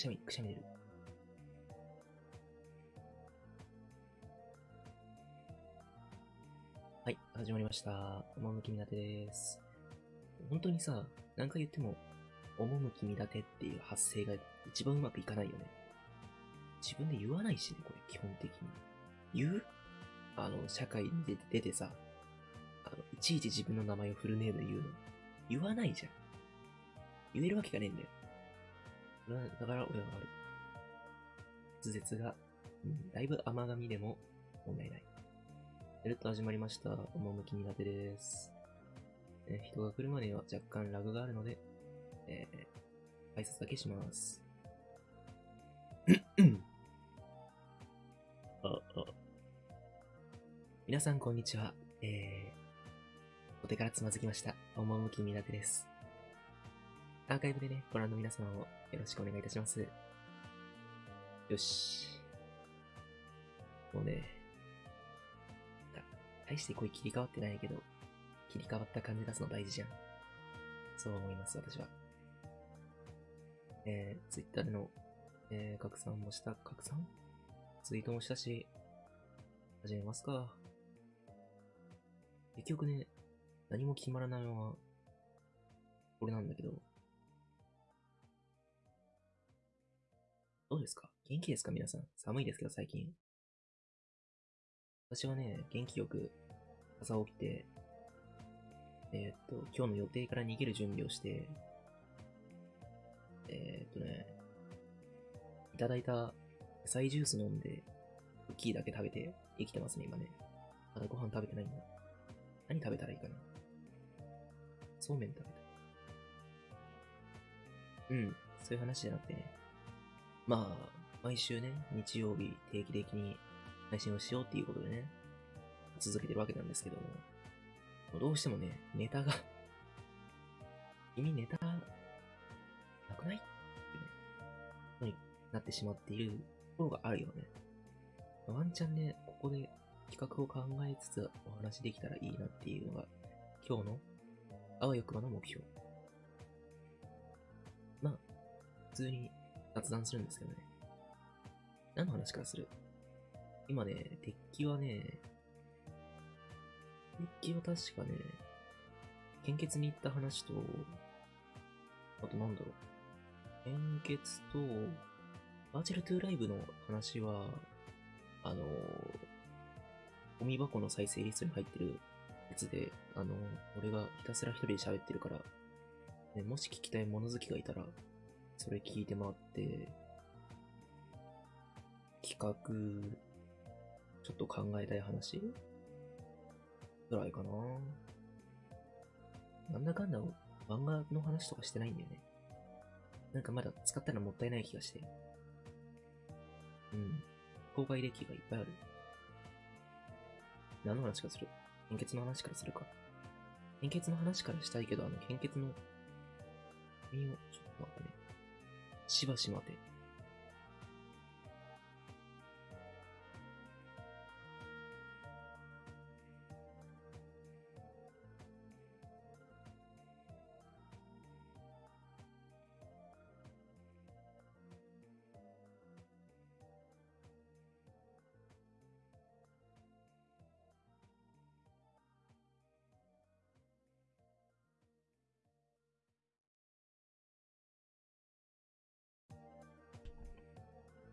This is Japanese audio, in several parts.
しゃみ、くしゃみ出る。はい、始まりました。趣見立てです。本当にさ、何回言っても、趣見立てっていう発声が一番うまくいかないよね。自分で言わないしね、これ、基本的に。言う？あの、社会に出て出てさ、あの、いちいち自分の名前をフルネームで言うの。言わないじゃん。言えるわけがねえんだよ。俺はだから俺は悪い。滑舌が、うん、だいぶ甘噛みでも問題ない。やると始まりました。趣苦手です。えー人が来るまでは若干ラグがあるので、えー、挨拶だけします。あ、あ。皆さんこんにちは。えー、お手からつまずきました。趣苦手です。アーカイブでね、ご覧の皆様もよろしくお願いいたします。よし。もうね、大して声切り替わってないけど、切り替わった感じ出すの大事じゃん。そう思います、私は。えー、ツイッターでの、えー、拡散もした、拡散？ツイートもしたし、始めますか。結局ね、何も決まらないまま、これなんだけど、どうですか？元気ですか？皆さん。寒いですけど最近。私はね、元気よく朝起きて、えーっと、今日の予定から逃げる準備をして、えーっとね、いただいた野菜ジュース飲んで、クッキーだけ食べて生きてますね、今ね。まだご飯食べてないんだ。何食べたらいいかな？そうめん食べたい。うん、そういう話じゃなくてね。まあ、毎週ね、日曜日定期的に配信をしようっていうことでね、続けてるわけなんですけども、どうしてもね、ネタが 君ネタ、なくない？ってね、のになってしまっているところがあるよね。ワンチャンね、ここで企画を考えつつお話できたらいいなっていうのが、今日のあわよくばの目標。まあ、普通に雑談するんですけどね。何の話からする？今ね、鉄器はね、鉄器は確かね、献血に行った話と、あとなんだろう。献血と、バーチャルトゥーライブの話は、あの、ゴミ箱の再生リストに入ってるやつで、あの、俺がひたすら一人で喋ってるから、ね、もし聞きたい物好きがいたら、それ聞いてもらって、企画、ちょっと考えたい話？ぐらいかな。なんだかんだ漫画の話とかしてないんだよね。なんかまだ使ったらもったいない気がして。うん。公開歴がいっぱいある。何の話かする？献血の話からするか。献血の話からしたいけど、あの、献血の、身を、ちょっと待ってね。しばし待て。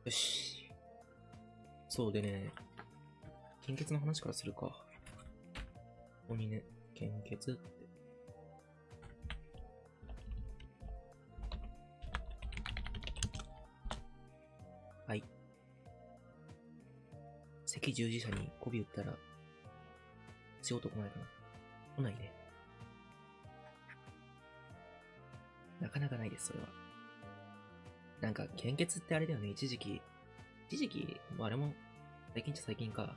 よし。そうでね、献血の話からするか。ここにね、献血って。はい。赤十字社に媚び打ったら、仕事来ないかな来ないね。なかなかないです、それは。なんか、献血ってあれだよね、一時期。一時期、もうあれも、最近っちゃ最近か。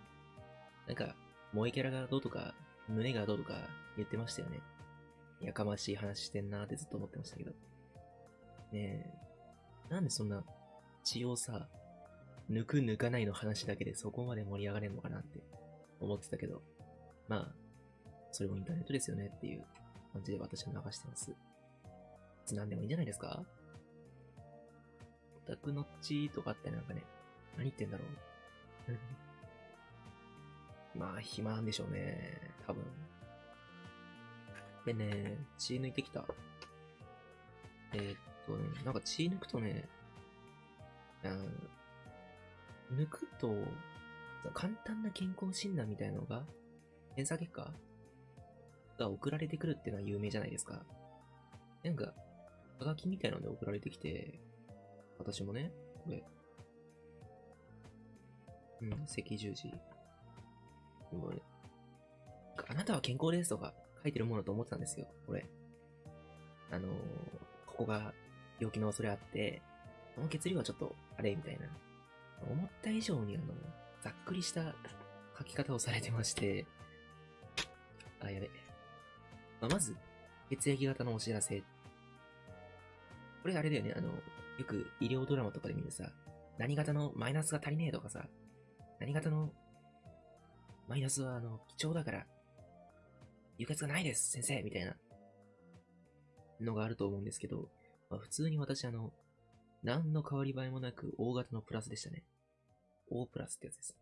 なんか、萌えキャラがどうとか、胸がどうとか言ってましたよね。やかましい話してんなーってずっと思ってましたけど。ねえ、なんでそんな血をさ、抜く抜かないの話だけでそこまで盛り上がれんのかなって思ってたけど、まあ、それもインターネットですよねっていう感じで私は流してます。何でもいいんじゃないですか？タクのっちとかってなんかね、何言ってんだろう。まあ、暇なんでしょうね。多分。でね、血抜いてきた。えー、っとね、なんか血抜くとね、うん、抜くと、簡単な健康診断みたいなのが、検査結果が送られてくるっていうのは有名じゃないですか。なんか、はがきみたいなので送られてきて、私もね、これ、うん、赤十字。もね、あなたは健康ですとか書いてるものと思ってたんですよ、これ。あのー、ここが病気の恐れあって、この血流はちょっと、あれみたいな。思った以上にあの、ざっくりした書き方をされてまして、あ、やべ。まあ、まず、血液型のお知らせ。これあれだよね、あの、よく医療ドラマとかで見るさ、何型のマイナスが足りねえとかさ、何型のマイナスはあの、貴重だから、輸血がないです、先生みたいなのがあると思うんですけど、まあ、普通に私あの、何の変わり映えもなく大型のプラスでしたね。O プラスってやつです。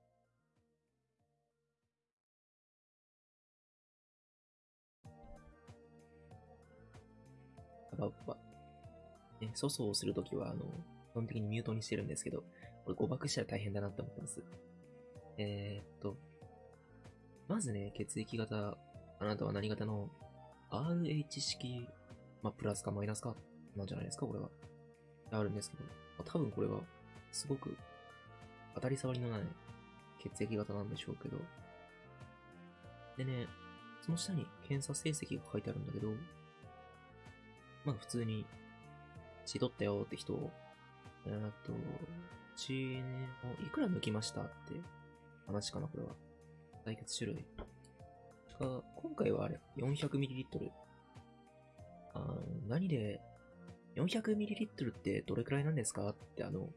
ばば。ね、粗相をするときは、あの、基本的にミュートにしてるんですけど、これ誤爆したら大変だなって思ってます。えー、っと、まずね、血液型、あなたは何型の RH 式、まあ、プラスかマイナスか、なんじゃないですか、これは。あるんですけど、まあ、多分これは、すごく、当たり障りのない血液型なんでしょうけど、でね、その下に検査成績が書いてあるんだけど、まあ普通に、血取ったよって人を、え、っと、血をいくら抜きましたって話かな、これは。採血種類。が、今回はあれ、400ml。あ何で、400ml ってどれくらいなんですかってあの、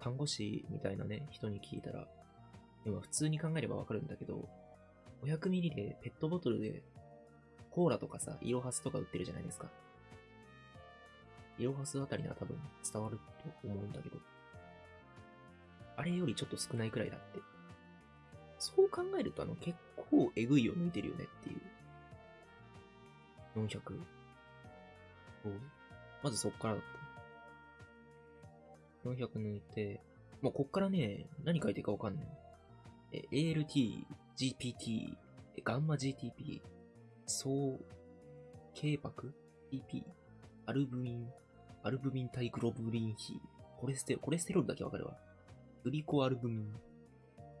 看護師みたいなね、人に聞いたら、今普通に考えればわかるんだけど、500ml でペットボトルでコーラとかさ、イロハスとか売ってるじゃないですか。イロハスあたりなら多分伝わると思うんだけど。あれよりちょっと少ないくらいだって。そう考えるとあの結構えぐいを抜いてるよねっていう。400。まずそっからだった。400抜いて、もうこっからね、何書いてるかわかんない。え、ALT、GPT、ガンマ GTP、総、軽白 ?TP、アルブミン、アルブミン対グロブリン比、コレステ、コレステロールだけわかるわ。グリコアルブミン。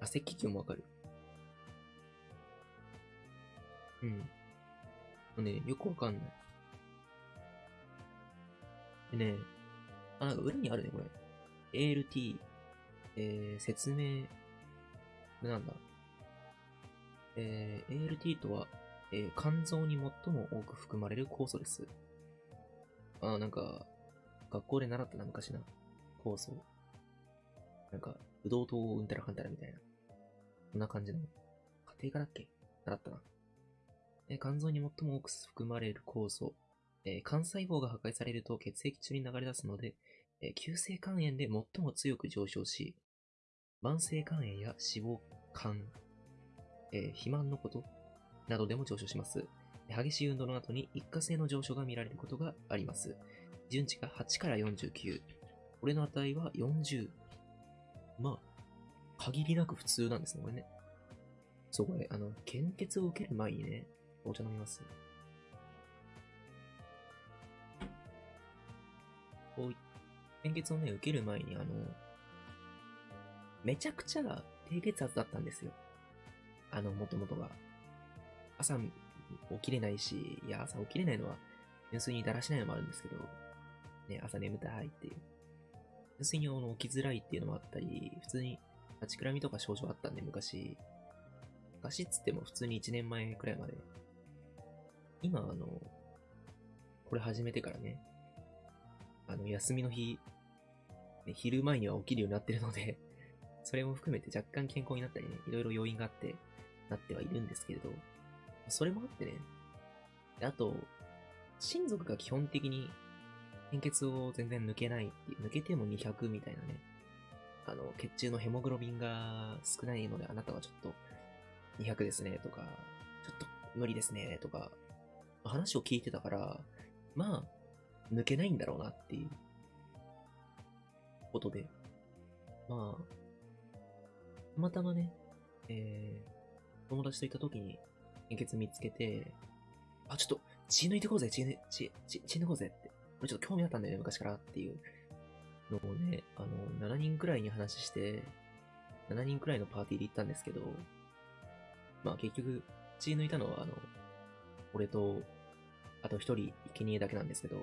あ、赤血球もわかる。うん。ね、よくわかんない。でね、あ、なんか裏にあるね、これ。ALT、えー、説明、これなんだ。えー、ALT とは、えー、肝臓に最も多く含まれる酵素です。あ、なんか、学校で習ったな、昔な。酵素。なんか、ブドウ糖うんたらかんたらみたいな。こんな感じの。家庭科だっけ？習ったな。え肝臓に最も多く含まれる酵素。え肝細胞が破壊されると血液中に流れ出すので、え急性肝炎で最も強く上昇し、慢性肝炎や脂肪肝、えー、肥満のことなどでも上昇します。激しい運動の後に一過性の上昇が見られることがあります。順値が8から49。これの値は40。まあ、限りなく普通なんですね、これね。そう、これ、あの、献血を受ける前にね、お茶飲みます。こう、献血をね、受ける前に、あの、めちゃくちゃ低血圧だったんですよ。あの、もともとが。朝起きれないし、いや、朝起きれないのは、純粋にだらしないのもあるんですけど、ね、朝眠たいっていう。純粋にあの起きづらいっていうのもあったり、普通に立ちくらみとか症状あったんで、昔。昔っつっても普通に1年前くらいまで。今、あの、これ始めてからね、あの、休みの日、ね、昼前には起きるようになってるので それも含めて若干健康になったりね、いろいろ要因があって、なってはいるんですけれど、それもあってね、あと、親族が基本的に献血を全然抜けないってい、抜けても200みたいなね。あの、血中のヘモグロビンが少ないので、あなたはちょっと200ですね、とか、ちょっと無理ですね、とか、話を聞いてたから、まあ、抜けないんだろうなっていうことで、まあ、たまたまね、えー、友達といた時に献血見つけて、あ、ちょっと血抜いてこうぜ、血抜血血血抜こうぜちょっと興味あったんだよね、昔からっていうのをね、あの、7人くらいに話して、7人くらいのパーティーで行ったんですけど、まあ結局、血抜いたのは、あの、俺と、あと一人、生贄だけなんですけど、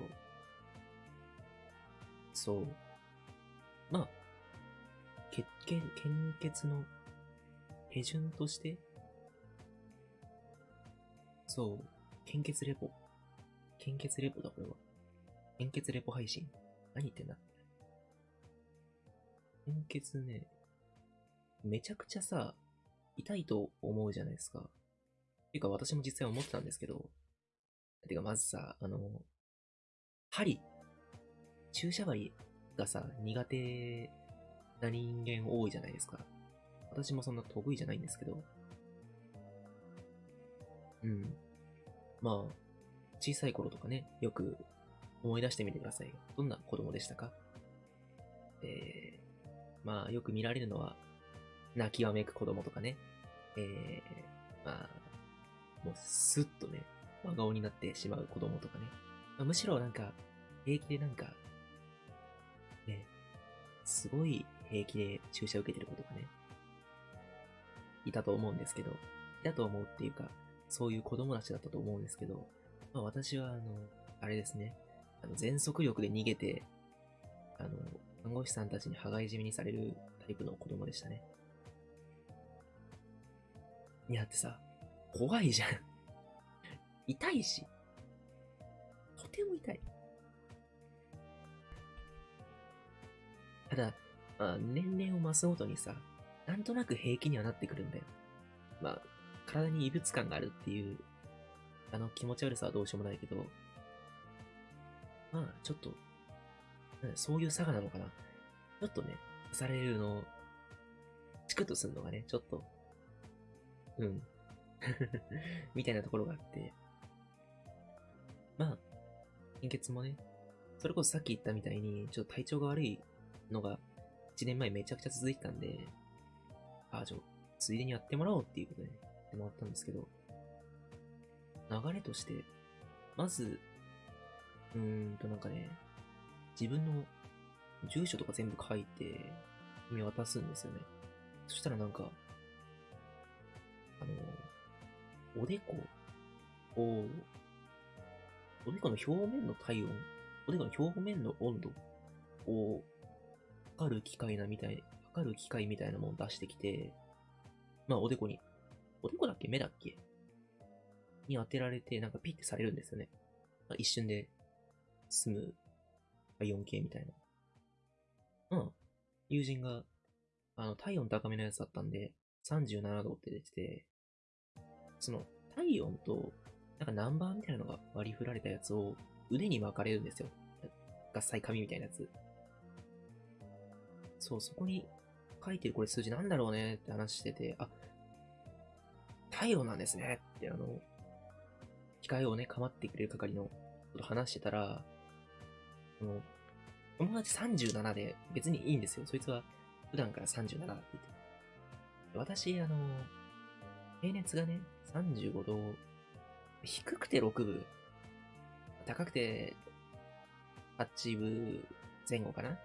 そう。まあ、血、献献血の手順として、そう、献血レポ。献血レポだ、これは。献血レポ配信？何言ってんだ？献血ね、めちゃくちゃさ、痛いと思うじゃないですか。ていうか私も実際思ってたんですけど、てかまずさ、あの、針、注射針がさ、苦手な人間多いじゃないですか。私もそんな得意じゃないんですけど。うん。まあ、小さい頃とかね、よく思い出してみてください。どんな子供でしたか？えー、まあ、よく見られるのは、泣きわめく子供とかね。えー、まあ、もうスッとね、真顔になってしまう子供とかね。まあむしろなんか、平気でなんか、ね、すごい平気で注射受けてる子とかね、いたと思うんですけど、いたと思うっていうか、そういう子供たちだったと思うんですけど、まあ私はあの、あれですね、あの全速力で逃げて、あの、看護師さんたちに羽交い締めにされるタイプの子供でしたね。いや、ってさ、怖いじゃん。痛いし。とても痛い。ただ、まあ、年齢を増すごとにさ、なんとなく平気にはなってくるんだよ。まあ、体に異物感があるっていう、あの気持ち悪さはどうしようもないけど、まあ、ちょっと、そういう差がなのかな。ちょっとね、されるの、チクッとするのがね、ちょっと、うん。みたいなところがあって。まあ、献血もね、それこそさっき言ったみたいに、ちょっと体調が悪いのが、1年前めちゃくちゃ続いてたんで、あ、じゃあ、ついでにやってもらおうっていうことで、ね、やってもらったんですけど、流れとして、まず、うーんとなんかね、自分の住所とか全部書いて、見渡すんですよね。そしたらなんか、あの、おでこを、おでこの表面の体温、おでこの表面の温度を測る機械なみたい、測る機械みたいなものを出してきて、まあおでこに、おでこだっけ目だっけに当てられて、なんかピッてされるんですよね。一瞬で済む、まあ 4K みたいな。うん。友人が、あの、体温高めのやつだったんで、37度って出てて、その、体温と、なんかナンバーみたいなのが割り振られたやつを腕に巻かれるんですよ。合切紙みたいなやつ。そう、そこに書いてるこれ数字なんだろうねって話してて、あ、体温なんですねってあの、機械をね、構ってくれる係のこと話してたら、その、友達37で別にいいんですよ。そいつは普段から37って言って。私、あの、平熱がね、35度、低くて6分、高くて8分前後かな？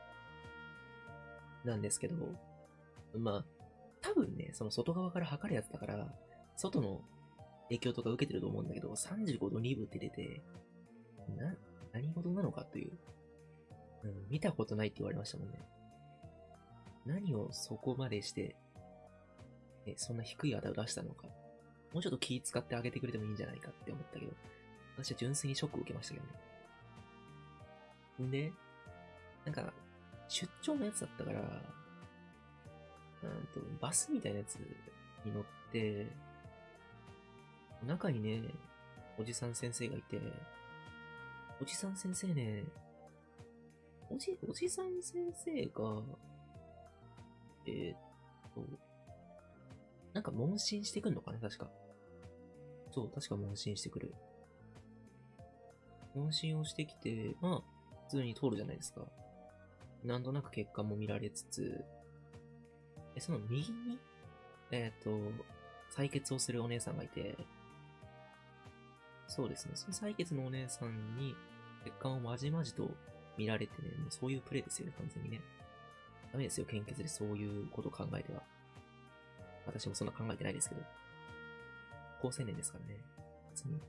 なんですけど、まあ、多分ね、その外側から測るやつだから、外の影響とか受けてると思うんだけど、35度2分って出て、な、何事なのかという、うん、見たことないって言われましたもんね。何をそこまでして、え、そんな低い値を出したのか。もうちょっと気使ってあげてくれてもいいんじゃないかって思ったけど、私は純粋にショックを受けましたけどね。んで、なんか、出張のやつだったから、なんと、バスみたいなやつに乗って、中にね、おじさん先生がいて、おじさん先生ね、おじ、おじさん先生が、えーっと、なんか問診してくんのかな？確か。そう、確か問診してくる。問診をしてきて、まあ、普通に通るじゃないですか。なんとなく結果も見られつつ、え、その右に、えっ、と、採血をするお姉さんがいて、そうですね、その採血のお姉さんに血管をまじまじと見られてね、もうそういうプレイですよね、完全にね。ダメですよ、献血でそういうことを考えては。私もそんな考えてないですけど。高青年ですからね。別に。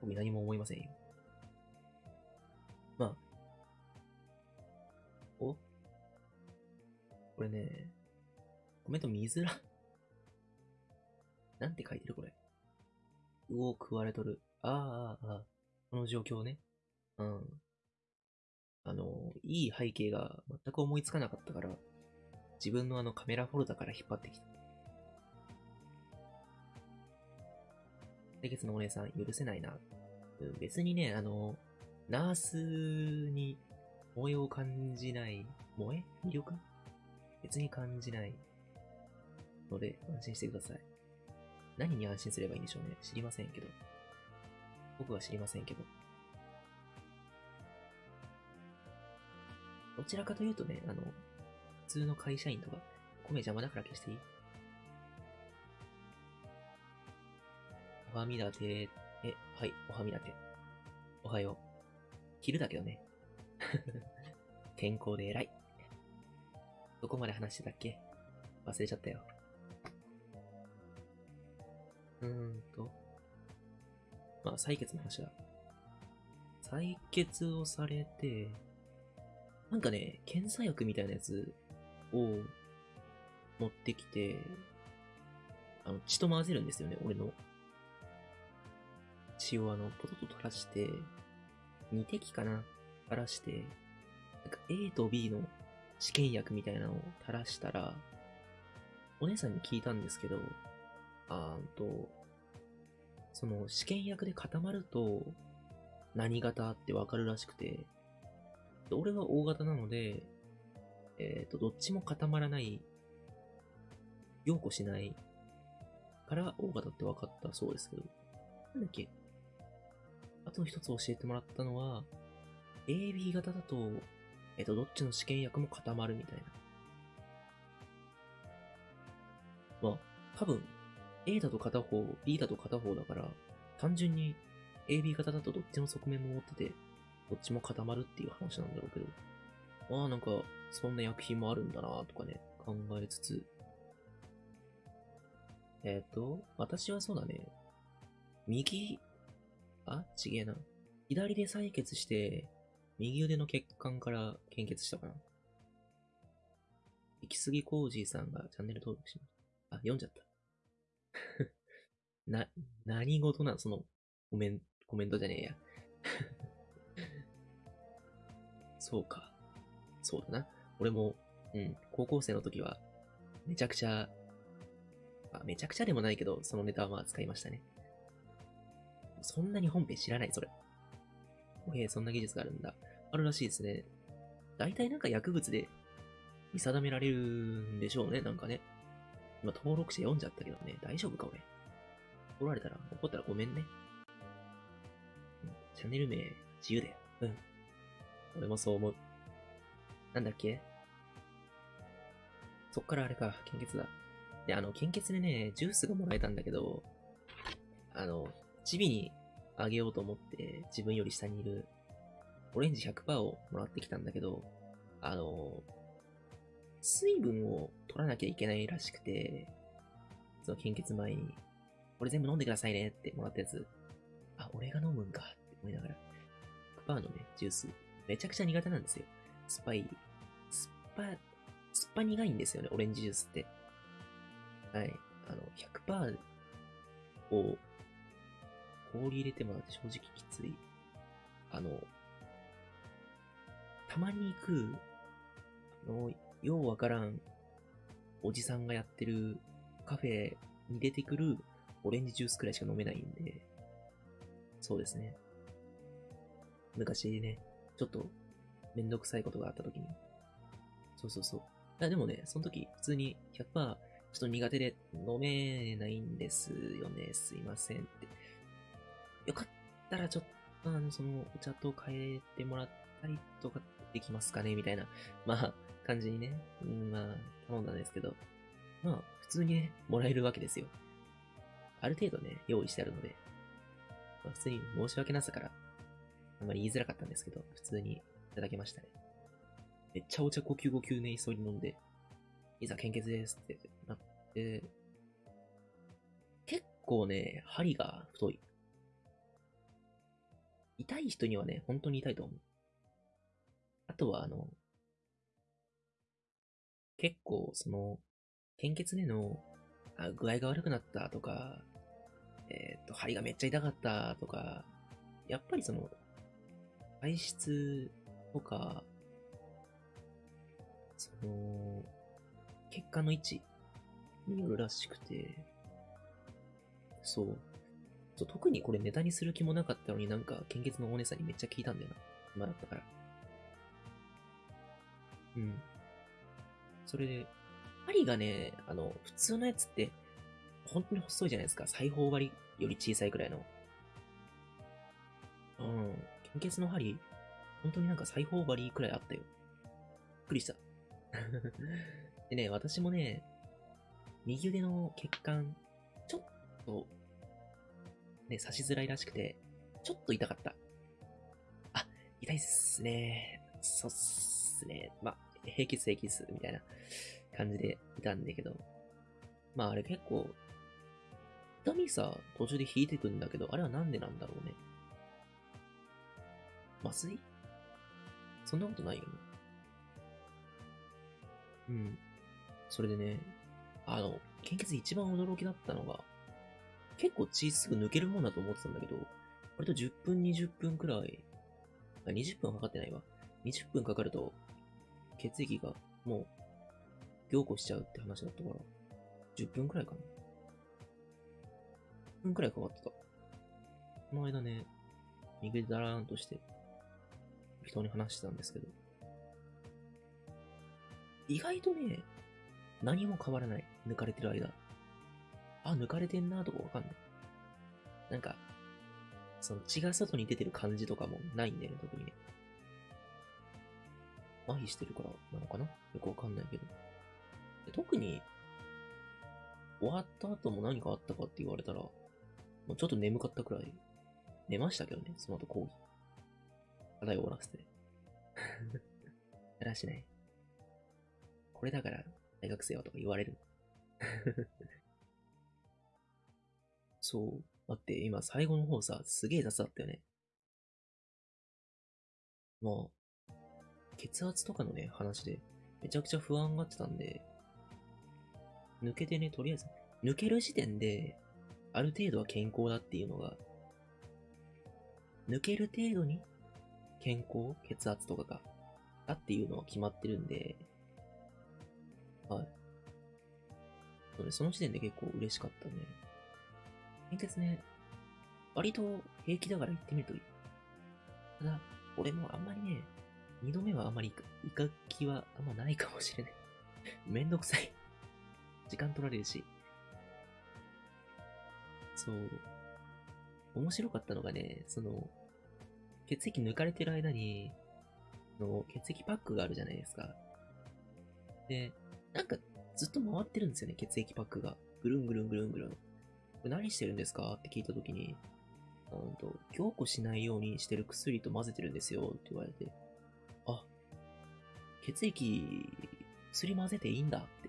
僕何も思いませんよ。まあ。お？これね、コメント見づら。なんて書いてるこれ。うお、食われとる。ああ、ああ、この状況ね。うん。あの、いい背景が全く思いつかなかったから、自分のあのカメラフォルダから引っ張ってきた。清潔のお姉さん、許せないな。別にね、あの、ナースに萌えを感じない、萌え魅力？別に感じないので、安心してください。何に安心すればいいんでしょうね。知りませんけど。僕は知りませんけど。どちらかというとね、あの、普通の会社員とか、米邪魔だから消していいおはみだて。え、はい、おはみだて。おはよう。昼だけどね。健康で偉い。どこまで話してたっけ？忘れちゃったよ。うーんと。まあ、採血の話だ。採血をされて、なんかね、検査薬みたいなやつを持ってきて、あの、血と混ぜるんですよね、俺の。血をあの、ポトポト垂らして、2滴かな垂らして、なんか A と B の試験薬みたいなのを垂らしたら、お姉さんに聞いたんですけど、あーんと、その試験薬で固まると何型ってわかるらしくて、で俺は O 型なので、えっ、と、どっちも固まらない、陽子しないから O 型って分かったそうですけど、なんだっけ？あと一つ教えてもらったのは、AB 型だと、えっ、と、どっちの試験薬も固まるみたいな。まあ、多分、A だと片方、B だと片方だから、単純に AB 型だとどっちの側面も持ってて、どっちも固まるっていう話なんだろうけど、ああ、なんか、そんな薬品もあるんだなとかね、考えつつ、えっ、と、私はそうだね、右、あ？ちげえな。左で採血して、右腕の血管から献血したかな。行き過ぎコージーさんがチャンネル登録しました。あ、読んじゃった。な、何事なんその、コメン、コメントじゃねえや。そうか。そうだな。俺も、うん、高校生の時は、めちゃくちゃ、あ、めちゃくちゃでもないけど、そのネタはまあ使いましたね。そんなに本編知らない、それ。おへえ、そんな技術があるんだ。あるらしいですね。大体なんか薬物で見定められるんでしょうね、なんかね。今登録して読んじゃったけどね、大丈夫か俺。怒られたら、怒ったらごめんね。チャンネル名、自由だよ。うん。俺もそう思う。なんだっけ？そっからあれか、献血だ。で、あの、献血でね、ジュースがもらえたんだけど、あの、チビにあげようと思って、自分より下にいる、オレンジ100%をもらってきたんだけど、あの、水分を取らなきゃいけないらしくて、その献血前に、これ全部飲んでくださいねってもらったやつ、あ、俺が飲むんかって思いながら、100%のね、ジュース、めちゃくちゃ苦手なんですよ。酸っぱい、酸っぱ、酸っぱ苦いんですよね、オレンジジュースって。はい。あの、100%を氷入れてもらって正直きつい。あの、たまに行く、あの、ようわからん、おじさんがやってるカフェに出てくるオレンジジュースくらいしか飲めないんで、そうですね。昔ね、ちょっとめんどくさいことがあった時に。そうそうそう。あでもね、その時、普通に100%、ちょっと苦手で飲めないんですよね。すいませんって。よかったらちょっと、あの、その、お茶と変えてもらったりとかできますかね？みたいな、まあ、感じにね、うん、まあ、頼んだんですけど、まあ、普通にね、もらえるわけですよ。ある程度ね、用意してあるので、まあ、普通に申し訳なさから、あんまり言いづらかったんですけど、普通にいただきましたね。めっちゃお茶呼吸呼吸ね、急いで飲んで、いざ献血ですってなって、結構ね、針が太い。痛い人にはね、本当に痛いと思う。あとは、あの、結構、その、献血での、あ、具合が悪くなったとか、えっ、ー、と、針がめっちゃ痛かったとか、やっぱりその、体質とか、その、血管の位置によるらしくて、そう。そう特にこれネタにする気もなかったのになんか献血のお姉さんにめっちゃ聞いたんだよな。今だったから。うん。それで、針がね、あの、普通のやつって、本当に細いじゃないですか。裁縫針より小さいくらいの。うん。献血の針、本当になんか裁縫針くらいあったよ。びっくりした。でね、私もね、右腕の血管、ちょっと、ね、刺しづらいらしくて、ちょっと痛かった。あ、痛いっすね。そうっすね。ま、平気っす平気っす、みたいな感じでいたんだけど。まああれ結構、痛みさ、途中で引いてくんだけど、あれはなんでなんだろうね。麻酔そんなことないよね。うん。それでね、あの、献血一番驚きだったのが、結構血すぐ抜けるもんだと思ってたんだけど、割と10分、20分くらい、あ、20分はかかってないわ。20分かかると、血液がもう、凝固しちゃうって話だったから、10分くらいかな。10分くらいかかってた。この間ね、右でダラーンとして、人に話してたんですけど、意外とね、何も変わらない。抜かれてる間。あ、抜かれてんなとかわかんない。なんか、その血が外に出てる感じとかもないんだよね、特にね。麻痺してるからなのかな？よくわかんないけど。特に、終わった後も何かあったかって言われたら、もうちょっと眠かったくらい、寝ましたけどね、その後講義。課題終わらせて。やらしない。これだから大学生はとか言われる。そう。待って、今最後の方さ、すげえ雑だったよね。まあ、血圧とかのね、話で、めちゃくちゃ不安がってたんで、抜けてね、とりあえず、抜ける時点で、ある程度は健康だっていうのが、抜ける程度に健康血圧とかが、だっていうのは決まってるんで、はい。そその時点で結構嬉しかったね。献血ね、割と平気だから行ってみるといい。ただ、俺もあんまりね、二度目はあんまり行か気はあんまないかもしれない。めんどくさい。時間取られるし。そう。面白かったのがね、その、血液抜かれてる間に、の血液パックがあるじゃないですか。で、なんかずっと回ってるんですよね、血液パックが。ぐるんぐるんぐるんぐるん。何してるんですかって聞いたときに、うんと、凝固しないようにしてる薬と混ぜてるんですよって言われて、あ、血液、薬混ぜていいんだって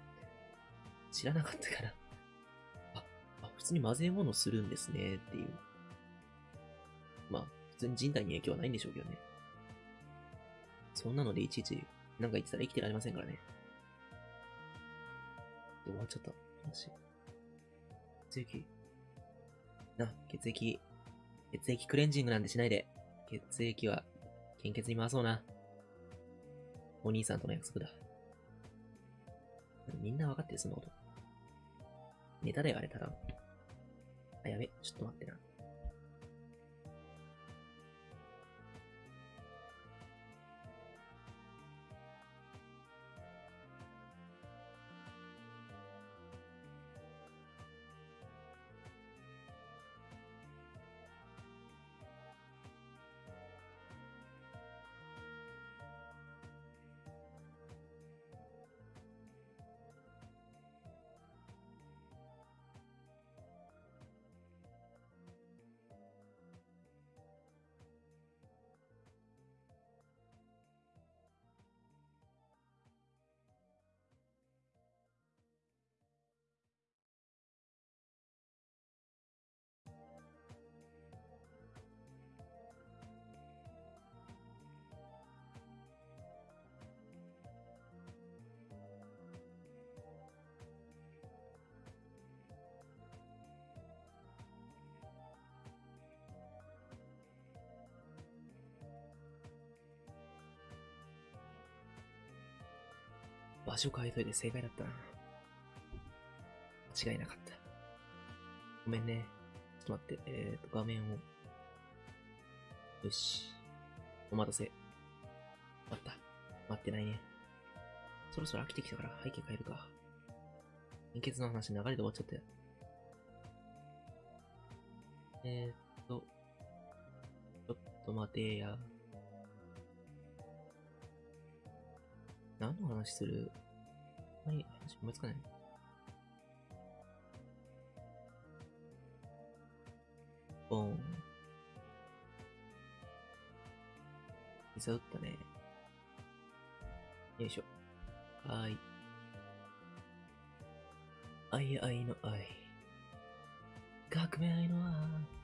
知らなかったからあ、あ、普通に混ぜ物するんですねっていう。まあ、普通に人体に影響はないんでしょうけどね。そんなのでいちいちなんか言ってたら生きてられませんからね。終わっちゃった。話。血液。な、血液。血液クレンジングなんてしないで。血液は、献血に回そうな。お兄さんとの約束だ。みんな分かってる、そんなこと。ネタだよ、あれ、ただあ、やべ。ちょっと待ってな。場所変えといて正解だったな。間違いなかった。ごめんね。ちょっと待って。えーと、画面を。よし。お待たせ。待った。待ってないね。そろそろ飽きてきたから背景変えるか。献血の話流れで終わっちゃったよ。えー、っと、ちょっと待てや。何の話する？何話思いつかないボーン。膝打ったね。よいしょ。はーい。愛愛の愛。革命愛の愛。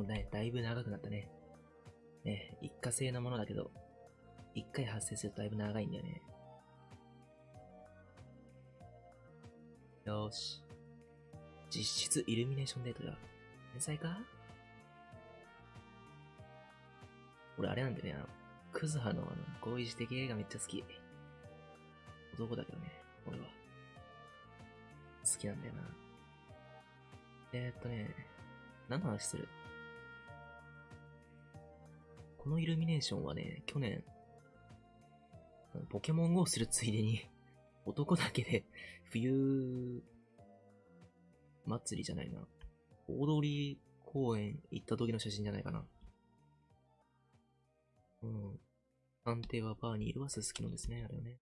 もうね、だいぶ長くなったね。ね、一過性のものだけど、一回発生するとだいぶ長いんだよね。よーし。実質イルミネーションデートだ。天才か？俺あれなんだよね、あの、クズハのあの、合意的映画めっちゃ好き。男だけどね、俺は。好きなんだよな。えー、っとね、何の話する？このイルミネーションはね、去年、ポケモン GO するついでに、男だけで冬祭りじゃないな。大通公園行った時の写真じゃないかな。うん。探偵はバーにいるはすすきのですね、あれはね。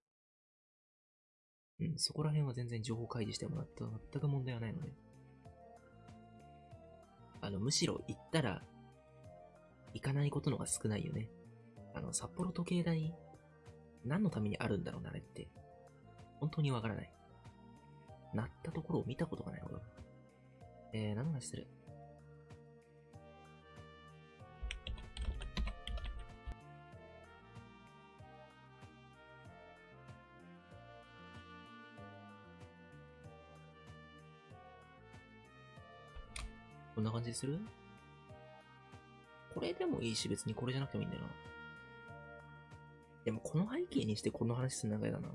うん、そこら辺は全然情報開示してもらった全く問題はないので。あの、むしろ行ったら、行かないことのが少ないよね。あの、札幌時計台、何のためにあるんだろうな、あれって。本当にわからない。鳴ったところを見たことがない、俺は。えー、何の話する？こんな感じする？これでもいいし、別にこれじゃなくてもいいんだよな。でも、この背景にしてこの話するの長いだな。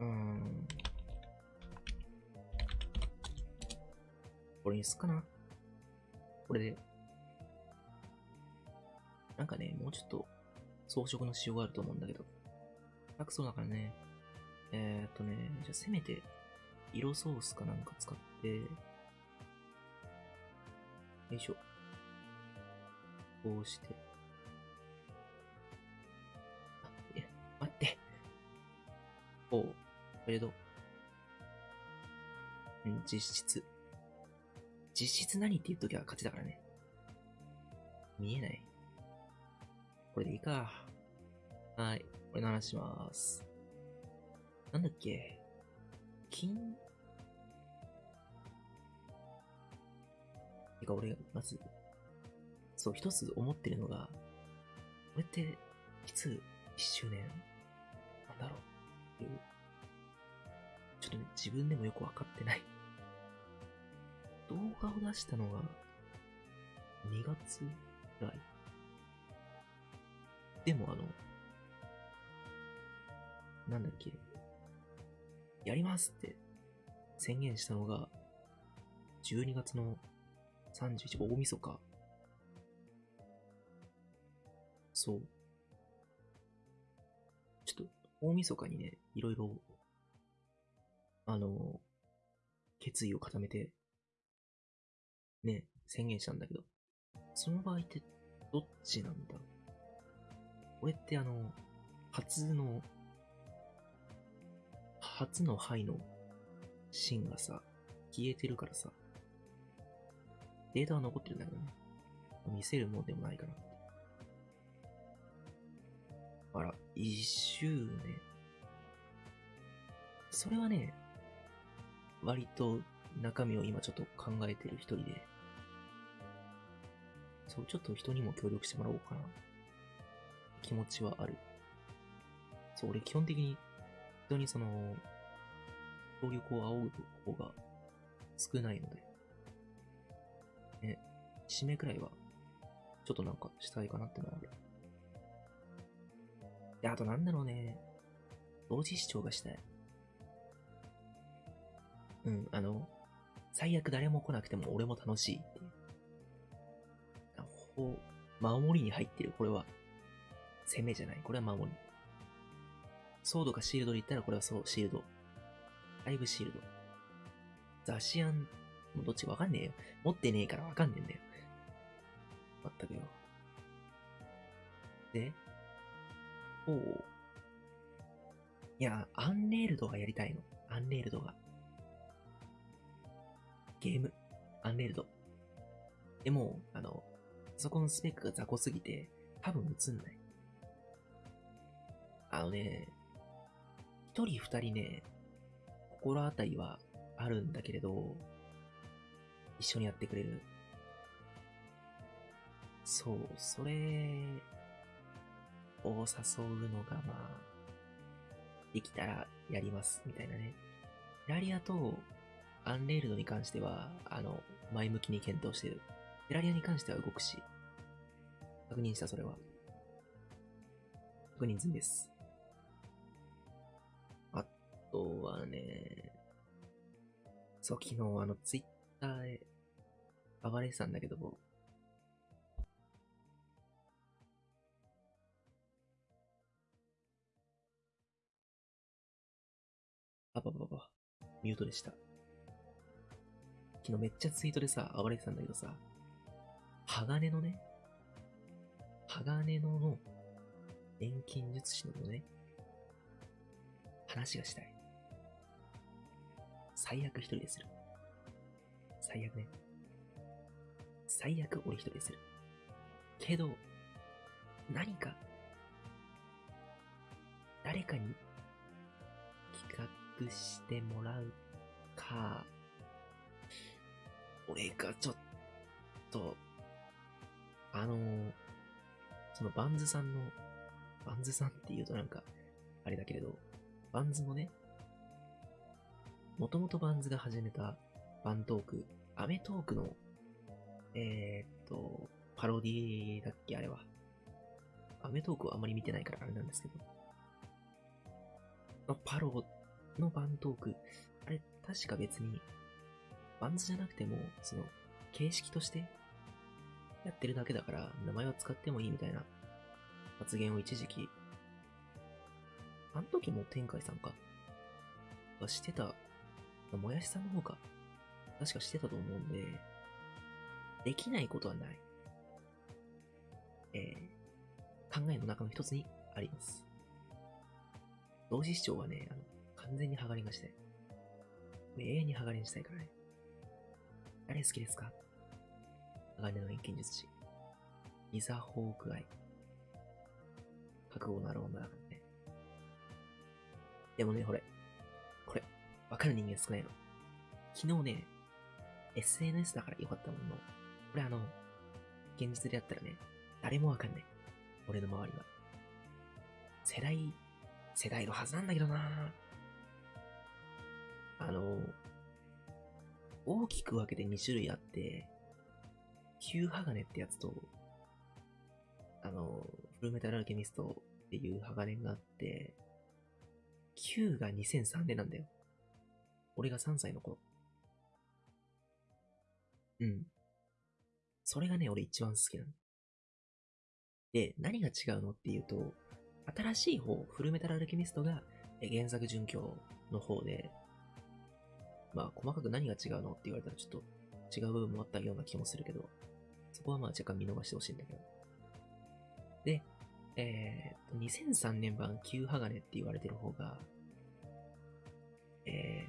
うーん。これにすっかな。これで。なんかね、もうちょっと装飾の仕様があると思うんだけど。楽そうだからね。えー、っとね、じゃあせめて、色ソースかなんか使って、よいしょ。こうして。あ、いや、待って。おう、これどううん、実質。実質何って言っときゃ勝ちだからね。見えない。これでいいか。はい。これの話します。なんだっけ金てか俺が、まず、そう、一つ思ってるのが、これって、いつ一周年？なんだろう？っていう。ちょっとね、自分でもよくわかってない。動画を出したのが、2月ぐらい。でもあの、なんだっけ、やりますって宣言したのが、12月の31、大晦日。そう。ちょっと、大晦日にね、いろいろ、あの、決意を固めて、ね、宣言したんだけど、その場合って、どっちなんだ？ろう俺ってあの、初の、初の灰の芯がさ、消えてるからさ、データは残ってるんだけどね。見せるものでもないかなって。あら、一周年。それはね、割と中身を今ちょっと考えてる一人で、そう、ちょっと人にも協力してもらおうかな。気持ちはある。そう、俺基本的に人にその、協力を仰ぐ方が少ないので、締めくらいは、ちょっとなんかしたいかなってのはある。で、あとなんだろうね、同時視聴がしたい。うん、あの、最悪誰も来なくても俺も楽しいっていう。あほう、守りに入ってる、これは。攻めじゃない。これは守り。ソードかシールドで言ったらこれはそう、シールド。ライブシールド。ザシアン、もうどっちかわかんねえよ。持ってねえからわかんねえんだよ。まったくよ。で、おう。いや、アンレールドがやりたいの。アンレールドが。ゲーム。アンレールド。でも、あの、そこのスペックが雑魚すぎて、多分映んない。あのね、一人二人ね、心当たりはあるんだけれど、一緒にやってくれる。そう、それを誘うのがまあ、できたらやります、みたいなね。ラリアとアンレールドに関しては、あの、前向きに検討してる。テラリアに関しては動くし、確認した、それは。確認済みです。あとはね、そう、昨日あの、ツイッターで暴れてたんだけど、あばばば、ミュートでした。昨日めっちゃツイートでさ、暴れてたんだけどさ、鋼のね、鋼のの錬金術師のね、話がしたい。最悪一人でする。最悪ね。最悪俺一人でする。けど、何か、誰かに企画してもらうか、俺がちょっと、あのそのバンズさんの、バンズさんって言うとなんか、あれだけれど、バンズのね、もともとバンズが始めたバントークアメトークの、えー、っと、パロディだっけあれは。アメトークはあまり見てないからあれなんですけど。のパロのバントーク、あれ、確か別に、バンズじゃなくても、その、形式としてやってるだけだから、名前は使ってもいいみたいな発言を一時期、あの時も天海さんか、がしてた、もやしさんの方か、確かしてたと思うんで、できないことはない。えー、考えの中の一つにあります。同時視聴はね、あの、完全にハガレンがしたい。永遠にハガレンしたいからね。誰好きですか？鋼の錬金術師。リザ・ホークアイ。覚悟のある女だからね。でもね、これ。これ、わかる人間少ないの。昨日ね、SNS だからよかったものの、これあの、現実でやったらね、誰もわかんない。俺の周りは。世代、世代のはずなんだけどなぁあの、大きく分けて2種類あって、旧鋼ってやつと、あの、フルメタルアルケミストっていう鋼があって、9が2003年なんだよ。俺が3歳の頃。うん。それがね、俺一番好きなの。で、何が違うのっていうと、新しい方、フルメタルアルケミストが原作準拠の方で、まあ、細かく何が違うのって言われたらちょっと違う部分もあったような気もするけど、そこはまあ若干見逃してほしいんだけど。で、えー、と、2003年版旧鋼って言われてる方が、え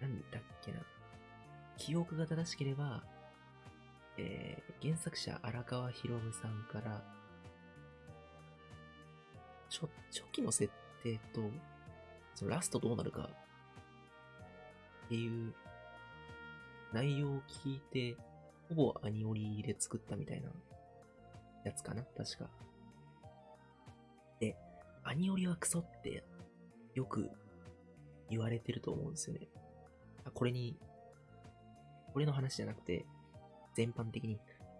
ー、なんだっけな。記憶が正しければ、えー、原作者荒川博夢さんから、ちょ、初期の設定と、そのラストどうなるかっていう内容を聞いて、ほぼアニオリで作ったみたいなやつかな確か。で、アニオリはクソってよく言われてると思うんですよね。これに、これの話じゃなくて、全般的に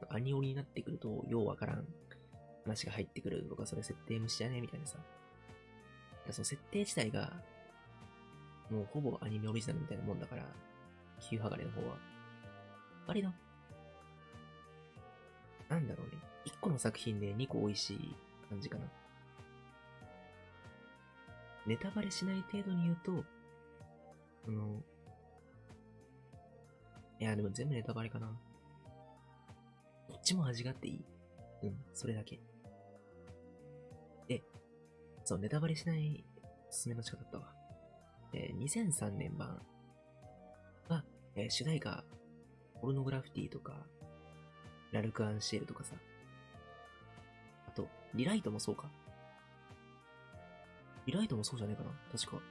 アニオリになってくると、ようわからん話が入ってくるとか、それ設定無視じゃねみたいなさ。その設定自体がもうほぼアニメオリジナルみたいなもんだから、旧ハガレの方は。割と、なんだろうね。1個の作品で2個美味しい感じかな。ネタバレしない程度に言うと、その、いや、でも全部ネタバレかな。どっちも味があっていい。うん、それだけ。で、そう、ネタバレしないおすすめの仕方だったわ。えー、2003年版は、えー、主題歌、ポルノグラフィティとか、ラルク・アンシェルとかさ。あと、リライトもそうか。リライトもそうじゃねえかな確か。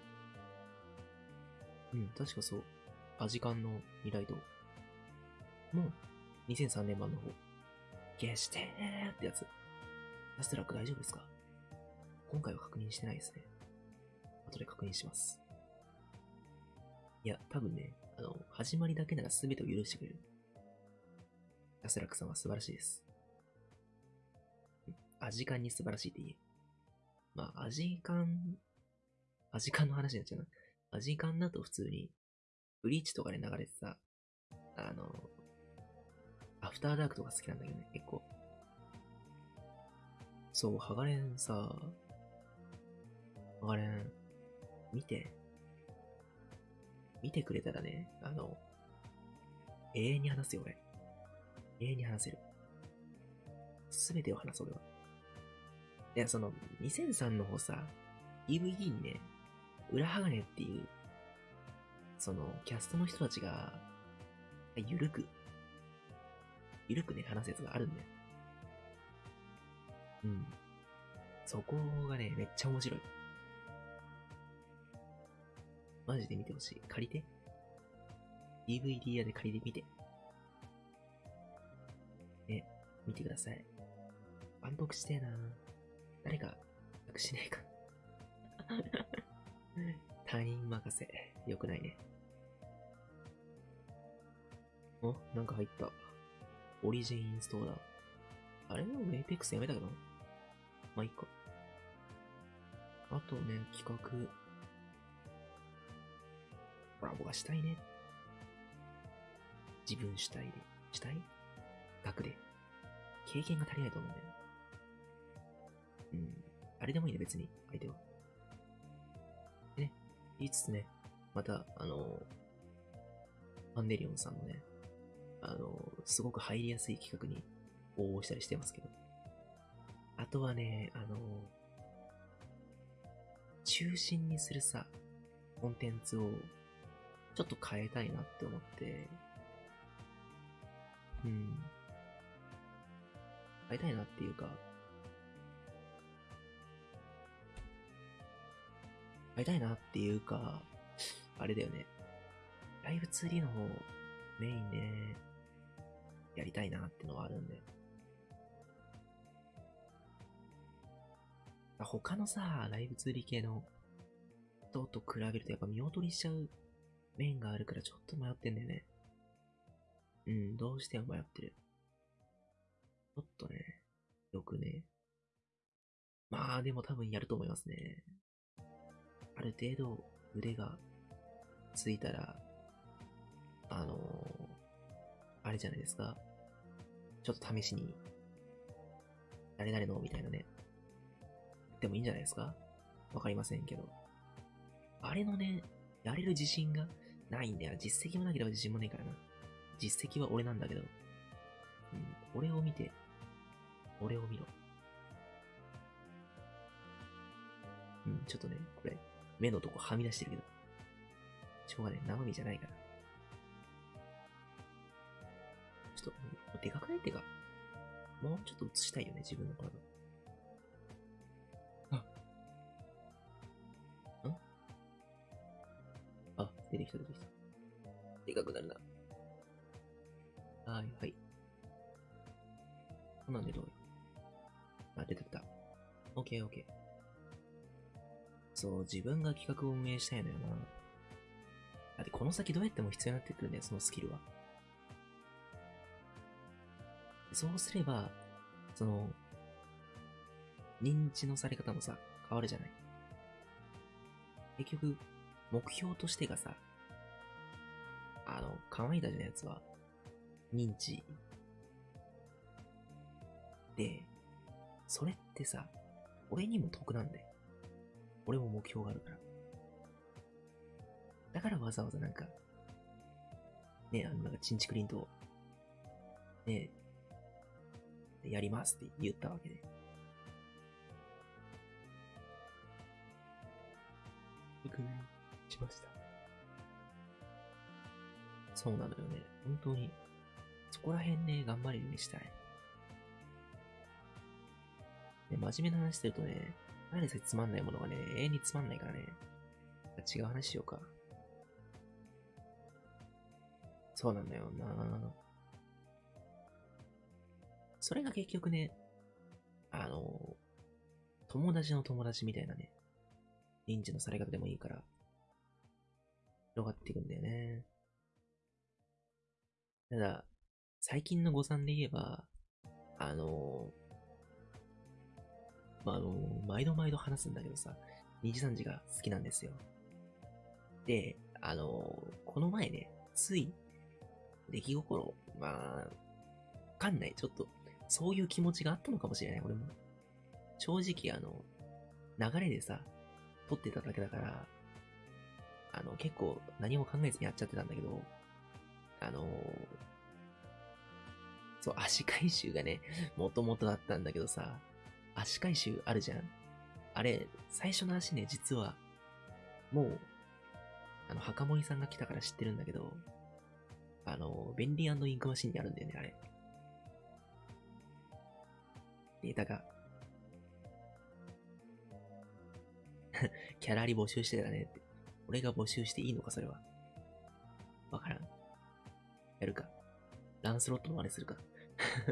うん、確かそう。アジカンのリライトもう、2003年版の方。消してーってやつ。ラストラック大丈夫ですか？今回は確認してないですね。後で確認します。いや、多分ね、あの、始まりだけなら全てを許してくれる。ラスラックさんは素晴らしいです。味感に素晴らしいって言え。まあ、味感、味感の話になっちゃうな。味感だと普通に、ブリーチとかで流れてさ、あの、アフターダークとか好きなんだけどね、結構。そう、ハガレンさ、ハガレン、見て。見てくれたらね、あの、永遠に話すよ、俺。永遠に話せる。すべてを話そう、俺は。いや、その、2003の方さ、DVD にね、裏鋼っていう、その、キャストの人たちが、ゆるく、ゆるくね、話すやつがあるんだよ。うん。そこがね、めっちゃ面白い。マジで見てほしい。借りて。DVD 屋で借りてみて。ね、見てください。万読してえな誰か、託しねえか。他人任せ。よくないね。おなんか入った。オリジンインストーラー。あれ？エイペックスやめたけどまあ、いいか。あとね、企画。コラボがしたいね。自分主体で。主体額で。経験が足りないと思うんだよ。うん。あれでもいいね、別に、相手は。でね、言いつつね、また、あの、アンデリオンさんのね、あの、すごく入りやすい企画に応募したりしてますけど。あとはね、あの、中心にするさ、コンテンツをちょっと変えたいなって思って、うん。変えたいなっていうか、変えたいなっていうか、あれだよね。ライブ 2D の方、メインで、やりたいなってのはあるんで。他のさ、ライブ 2D 系の人と比べるとやっぱ見劣りしちゃう面があるからちょっと迷ってんだよね。うん、どうしても迷ってる。ちょっとね、よくね。まあでも多分やると思いますね。ある程度腕がついたら、あのー、あれじゃないですか。ちょっと試しに、誰々のみたいなね。でもいいんじゃないですかわかりませんけど。あれのね、やれる自信がないんだよ。実績もなければ自信もないからな。実績は俺なんだけど。うん、俺を見て、俺を見ろ。うん、ちょっとね、これ、目のとこはみ出してるけど。しょうがない。生身じゃないから。ちょっと、でかくないってか、もうちょっと映したいよね、自分の体。あ、出てきた出てきた？でかくなるな。はい、はい。こんなんでどうよ？あ、出てきた。オッケーオッケー。そう、自分が企画を運営したいのよな。だってこの先どうやっても必要になってくるんだよ、そのスキルは。そうすれば、その、認知のされ方もさ、変わるじゃない。結局、目標としてがさ、あの、可愛いだじゃのやつは、認知。で、それってさ、俺にも得なんだよ。俺も目標があるから。だからわざわざなんか、ね、あの、なんか、チンチクリンと、ね、やりますって言ったわけで。確認しました。そうなのよね。本当に。そこら辺ね、頑張るようにしたい。ね、真面目な話してるとね、何せつまんないものがね、永遠につまんないからね。違う話しようか。そうなんだよなそれが結局ね、あの、友達の友達みたいなね、認知のされ方でもいいから、広がっていくんだよね。ただ、最近の誤算で言えば、あの、まあ、あの、毎度毎度話すんだけどさ、二次三次が好きなんですよ。で、あの、この前ね、つい、出来心、まあ、わかんない。ちょっと、そういう気持ちがあったのかもしれない、俺も。正直、あの、流れでさ、撮ってただけだから、あの、結構何も考えずにやっちゃってたんだけど、あのそう、足回収がね、もともとだったんだけどさ、足回収あるじゃん？あれ、最初の足ね、実は、もう、あの、墓森さんが来たから知ってるんだけど、あの、便利インクマシンにあるんだよね、あれ。データが。キャラリ募集してたねって。俺が募集していいのか、それは。わからん。やるか。ランスロットの真似するか。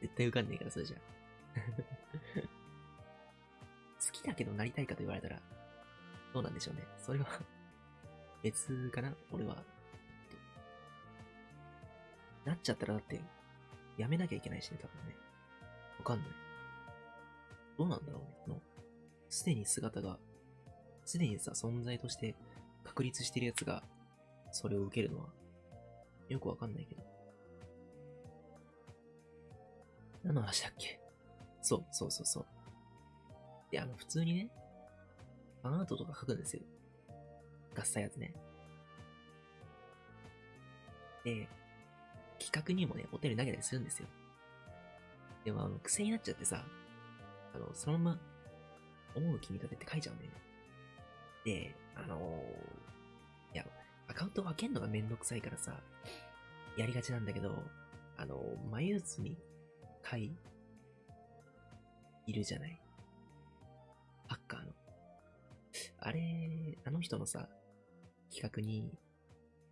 絶対受かんねえから、それじゃ。好きだけどなりたいかと言われたら、どうなんでしょうね。それは 別かな俺は。なっちゃったらだって、やめなきゃいけないしね、多分ね。わかんない。どうなんだろうね。の、すでに姿が、すでにさ、存在として確立してるやつが、それを受けるのは、よくわかんないけど。何の話だっけ？そう、そうそうそう。で、あの、普通にね、ファンアートとか書くんですよ。合切やつね。で、企画にもね、お手に投げたりするんですよ。でも、あの、癖になっちゃってさ、あの、そのまま、思う気に立てって書いちゃうんだよね。で、あのー、アカウント分けんのがめんどくさいからさ、やりがちなんだけど、あの、眉に会いるじゃない？ハッカーの。あれ、あの人のさ、企画に、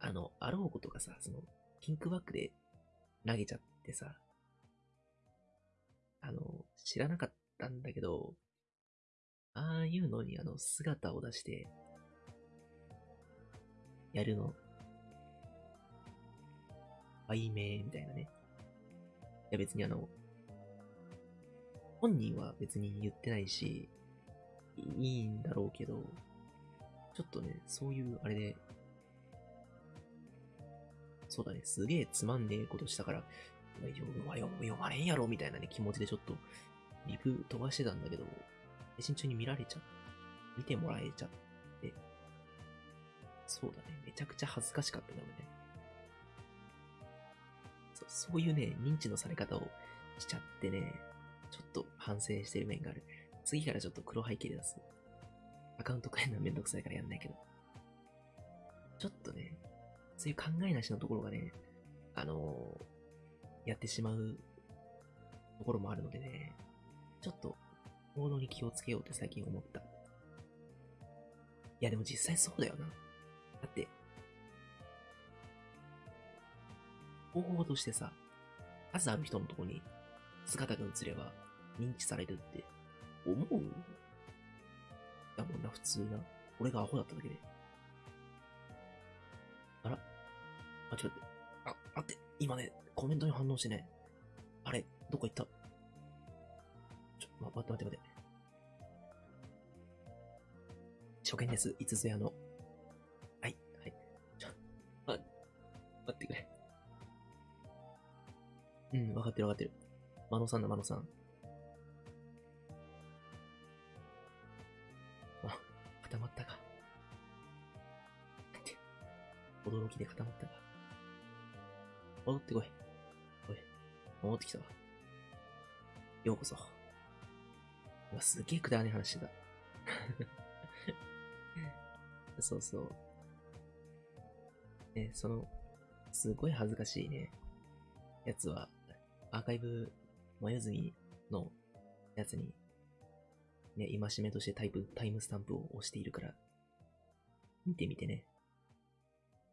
あの、あろうことがさ、その、ピンクバックで投げちゃってさ、あの、知らなかったんだけど、ああいうのにあの、姿を出して、やるの、売名みたいなね。いや別にあの、本人は別に言ってないし、いいんだろうけど、ちょっとね、そういうあれで、そうだね、すげえつまんねえことしたから、読むは読読まれんやろみたいなね、気持ちでちょっと、リプ飛ばしてたんだけど、配信中に見られちゃ、見てもらえちゃっ、そうだね、めちゃくちゃ恥ずかしかったんだよね。そうそういうね、認知のされ方をしちゃってね、ちょっと反省してる面がある。次からちょっと黒背景で出す。アカウント変えるのはめんどくさいからやんないけど。ちょっとね、そういう考えなしのところがね、あのー、やってしまうところもあるのでね、ちょっと行動に気をつけようって最近思った。いやでも実際そうだよな。だって、方法としてさ、数ある人のとこに姿が映れば認知されるって思う？だもんな、普通な。俺がアホだっただけで。あら？あ、ちょっと待って。あ、待って。今ね、コメントに反応してね。あれ、どこ行った？ちょ、ま、待って待って待って。初見です。いつぞやの。ってくれ。うん、わかってるわかってる。マノさんだ、マノさん。あ、固まったか。驚きで固まったか。戻ってこい。おい、戻ってきたわ。ようこそ。うわ、すげえくだらねえ話してた。そうそう。ね、その、すごい恥ずかしいね、やつは、アーカイブ、眉墨のやつに、ね、戒めとしてタイプ、タイムスタンプを押しているから、見てみてね。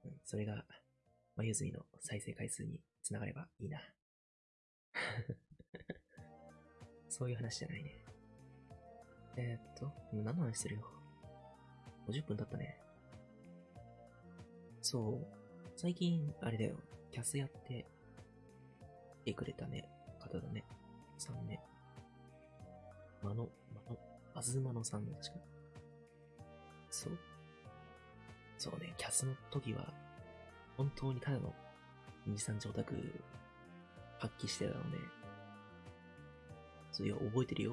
うん、それが、眉墨の再生回数につながればいいな。そういう話じゃないね。えー、っと、何の話してるよ？50分経ったね。そう。最近、あれだよ。キャスやって、来てくれたね、方だね。さんね。まの、まの、あずまのさん、確か。そう。そうね、キャスの時は、本当にただの二三次オタク発揮してたので、そういや、覚えてるよ。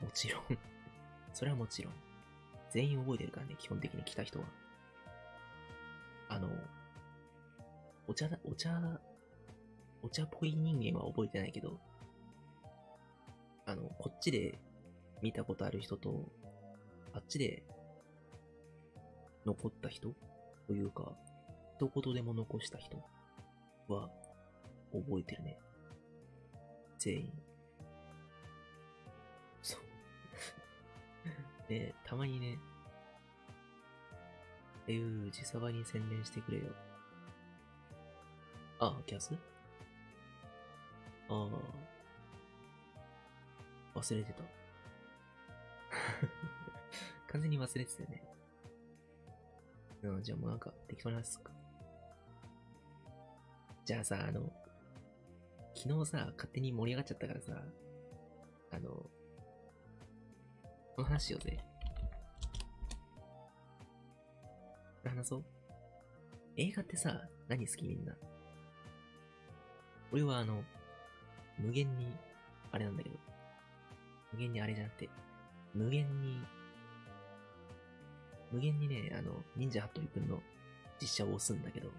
もちろん。それはもちろん。全員覚えてるからね、基本的に来た人は。あの、お茶だ、お茶、お茶っぽい人間は覚えてないけど、あの、こっちで見たことある人と、あっちで残った人というか、一言でも残した人は覚えてるね。全員。そう。で、たまにね、っていう自サバに宣伝してくれよ。あ、キャス？ああ。忘れてた。完全に忘れてたよね。うん、じゃあもうなんか適当に話すか。じゃあさ、あの、昨日さ、勝手に盛り上がっちゃったからさ、あの、この話しようぜ。話そう。映画ってさ、何好きみんな？俺はあの、無限に、あれなんだけど。無限にあれじゃなくて、無限に、無限にね、あの、忍者ハットリくんの実写を押すんだけど、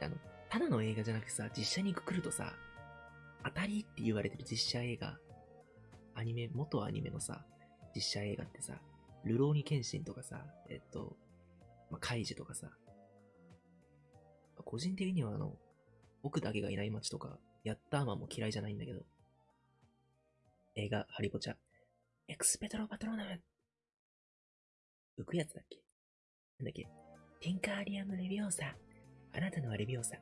あの、ただの映画じゃなくてさ、実写にくくるとさ、当たりって言われてる実写映画、アニメ、元アニメのさ、実写映画ってさ、ルローニケンシンとかさ、えっと、まあ、カイジとかさ、個人的にはあの、僕だけがいない街とか、ヤッターマンも嫌いじゃないんだけど、映画、ハリポチャ、エクスペトロパトローナム。浮くやつだっけ？なんだっけ？ティンカーリアムレビオーサあなたのはレビオーサ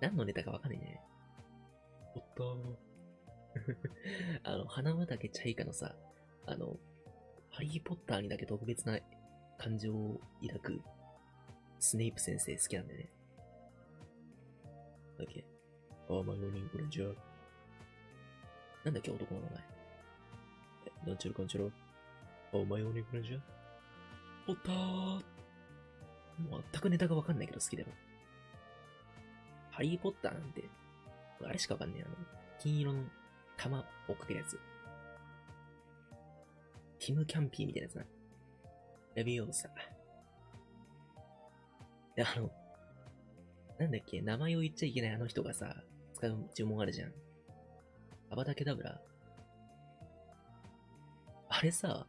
何のネタかわかんないね。おっと。あの、花畑チャイカのさ、あの、ハリーポッターにだけ特別な感情を抱くスネイプ先生好きなんだよね。なんだっけ？あ、マイオニングレンジャー。なんだっけ男の名前。え、なんちゃらかんちゃら？あ、マイオニングレンジャーポッター全くネタがわかんないけど好きだよ。ハリーポッターなんて、あれしかわかんねえ。あの、金色の玉追っかけるやつ。ティム・キャンピーみたいなやつな。レビオーサ。で、あの、なんだっけ、名前を言っちゃいけないあの人がさ、使う呪文あるじゃん。アバダケダブラ。あれさ、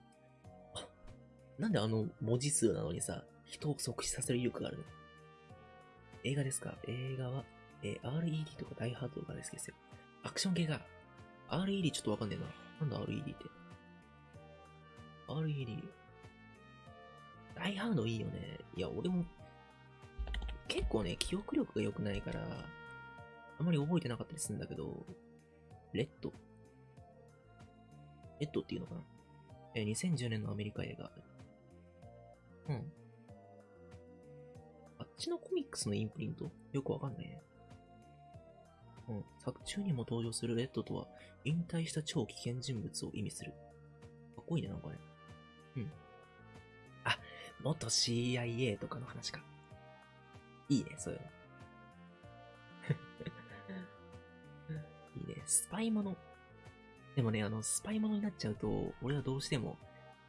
あなんであの文字数なのにさ、人を即死させる威力があるの？映画ですか？映画は、えー RED とかダイハードとかですけどよ。アクション系が、RED ちょっとわかんねえな。なんだ RED って？RED。ダイハードいいよね。いや、俺も、結構ね、記憶力が良くないから、あんまり覚えてなかったりするんだけど、レッドレッドっていうのかな？え2010年のアメリカ映画。うん。あっちのコミックスのインプリント？よくわかんないね。うん。作中にも登場するレッドとは、引退した超危険人物を意味する。かっこいいね、なんかね。うん。あ、元 CIA とかの話か。いいね、そういうの。いいね。スパイもの。でもね、あの、スパイものになっちゃうと、俺はどうしても、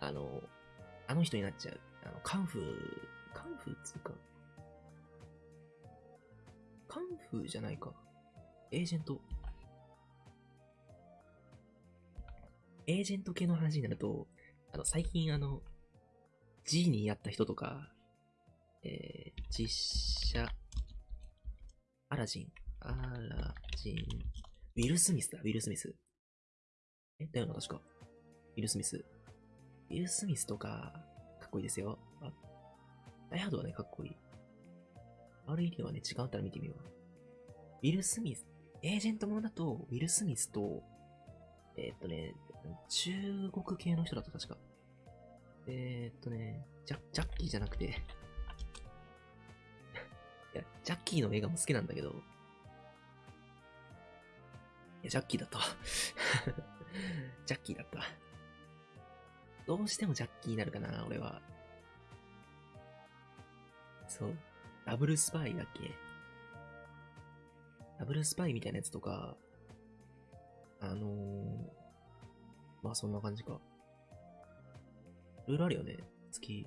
あの、あの人になっちゃう。あの、カンフー、カンフーっつうか、カンフーじゃないか。エージェント。エージェント系の話になると、あの、最近あの、ジーニーやった人とか、えー、実写、アラジン、アラジン、ウィル・スミスだ、ウィル・スミス。え、だよな、確か。ウィル・スミス。ウィル・スミスとか、かっこいいですよ。あ、ダイハードはね、かっこいい。RED はね、違ったら見てみよう。ウィル・スミス、エージェントものだと、ウィル・スミスと、えーっとね、中国系の人だと確か。えーっとね、ジャジャッキーじゃなくて、いや、ジャッキーの映画も好きなんだけど、いや、ジャッキーだった。ジャッキーだった。どうしてもジャッキーになるかな、俺は。そう。ダブルスパイだっけ？ダブルスパイみたいなやつとか、あのー、まあそんな感じか。いろいろあるよね、月。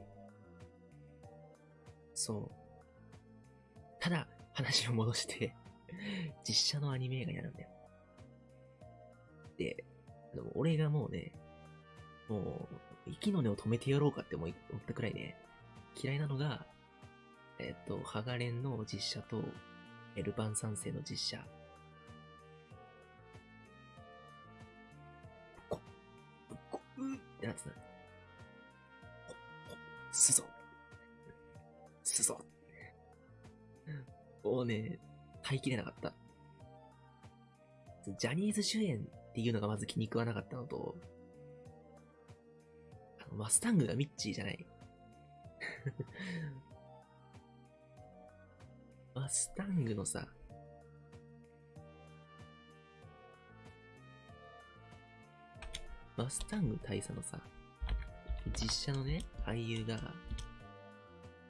そう。ただ、話を戻して、実写のアニメ映画やるんだよ。で、でも俺がもうね、もう、息の根を止めてやろうかって思い思ったくらいね、嫌いなのが、えっ、と、ハガレンの実写と、エルパン三世の実写。うってなってた。こ、こ、すぞ。すぞ。もうね、耐えきれなかった。ジャニーズ主演っていうのがまず気に食わなかったのと、あのマスタングがミッチーじゃない。マスタングのさ、マスタング大佐のさ、実写のね、俳優が、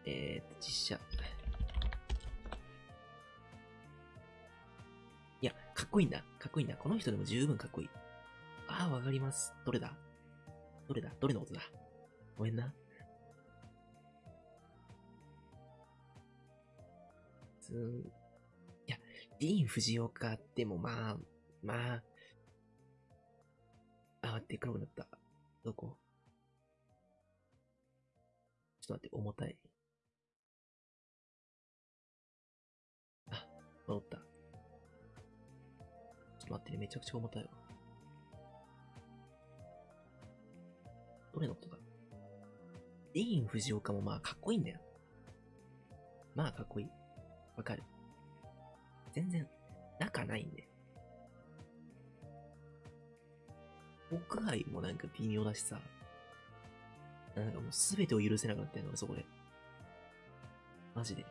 えーと、実写。いや、かっこいいんだ。かっこいいんだ。この人でも十分かっこいい。ああ、わかります。どれだ？どれだ？どれのことだ？ごめんな。つーいや、ディーン・フジオカでもまあ、まあ、あ、待って、黒くなった。どこ？ちょっと待って、重たい。あ、戻った。ちょっと待ってね、めちゃくちゃ重たいわ。どれのことだ？ディーン・フジオカもまあかっこいいんだよ。まあかっこいい。わかる。全然、仲ないんだよ。屋外もなんか微妙だしさ。なんかもうすべてを許せなくなってんの、俺そこで。マジで。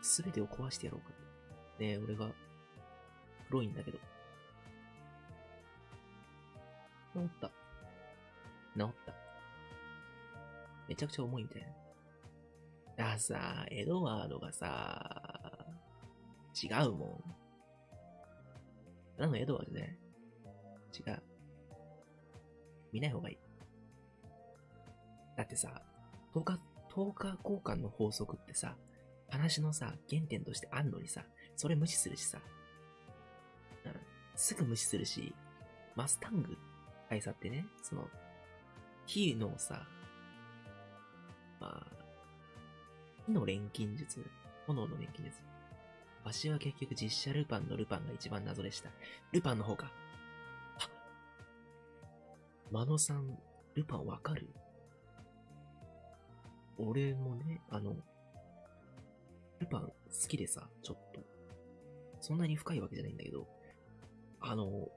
すべてを壊してやろうかって。ねえ、俺が、黒いんだけど。治った。治った。めちゃくちゃ重いんだよ。だからさ、エドワードがさ、違うもん。なのエドワードね。違う。見ない方がいい。だってさ、10日、10日交換の法則ってさ、話のさ、原点としてあんのにさ、それ無視するしさ、うん、すぐ無視するし、マスタング大佐ってね、その、火のさ、まあ、火の錬金術、炎の錬金術。わしは結局実写ルパンのルパンが一番謎でした。ルパンの方か。あマノさん、ルパンわかる？俺もね、あの、ルパン好きでさ、ちょっと。そんなに深いわけじゃないんだけど、あの、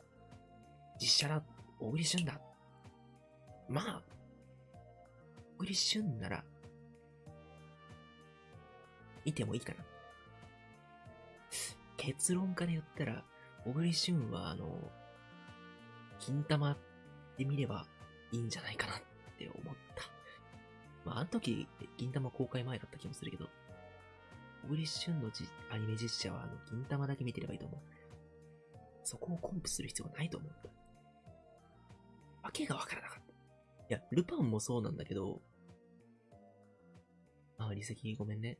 実写だ、小栗旬だ。まあ、小栗旬なら、見てもいいかな。結論から言ったら、小栗旬は、あの、金玉で見ればいいんじゃないかなって思った。まあ、あの時、銀玉公開前だった気もするけど、小栗旬のじアニメ実写は、あの、銀玉だけ見てればいいと思う。そこをコンプする必要はないと思った。わけがわからなかった。いや、ルパンもそうなんだけど、あ、離席ごめんね。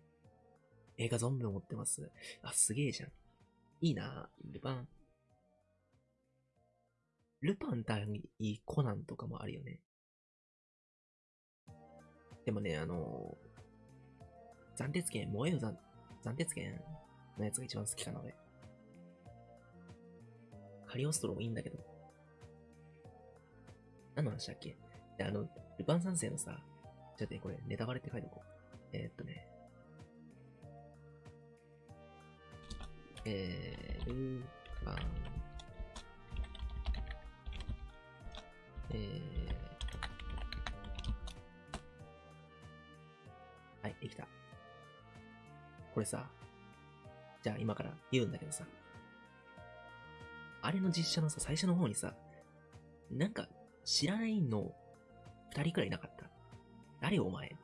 映画ゾンビを持ってます。あ、すげえじゃん。いいなルパン。ルパン対コナンとかもあるよね。でもね、あのー、暫定権、燃えよ暫暫定権のやつが一番好きかな、俺。カリオストロもいいんだけど。何の話だっけ？で、あの、ルパン三世のさ、ちょっとね、これ、ネタバレって書いておこう。えー、っとね。えー、ルパン。えー、はい、できた。これさ、じゃあ今から言うんだけどさ、あれの実写のさ、最初の方にさ、なんか知らないの二人くらいいなかった？誰お前？ル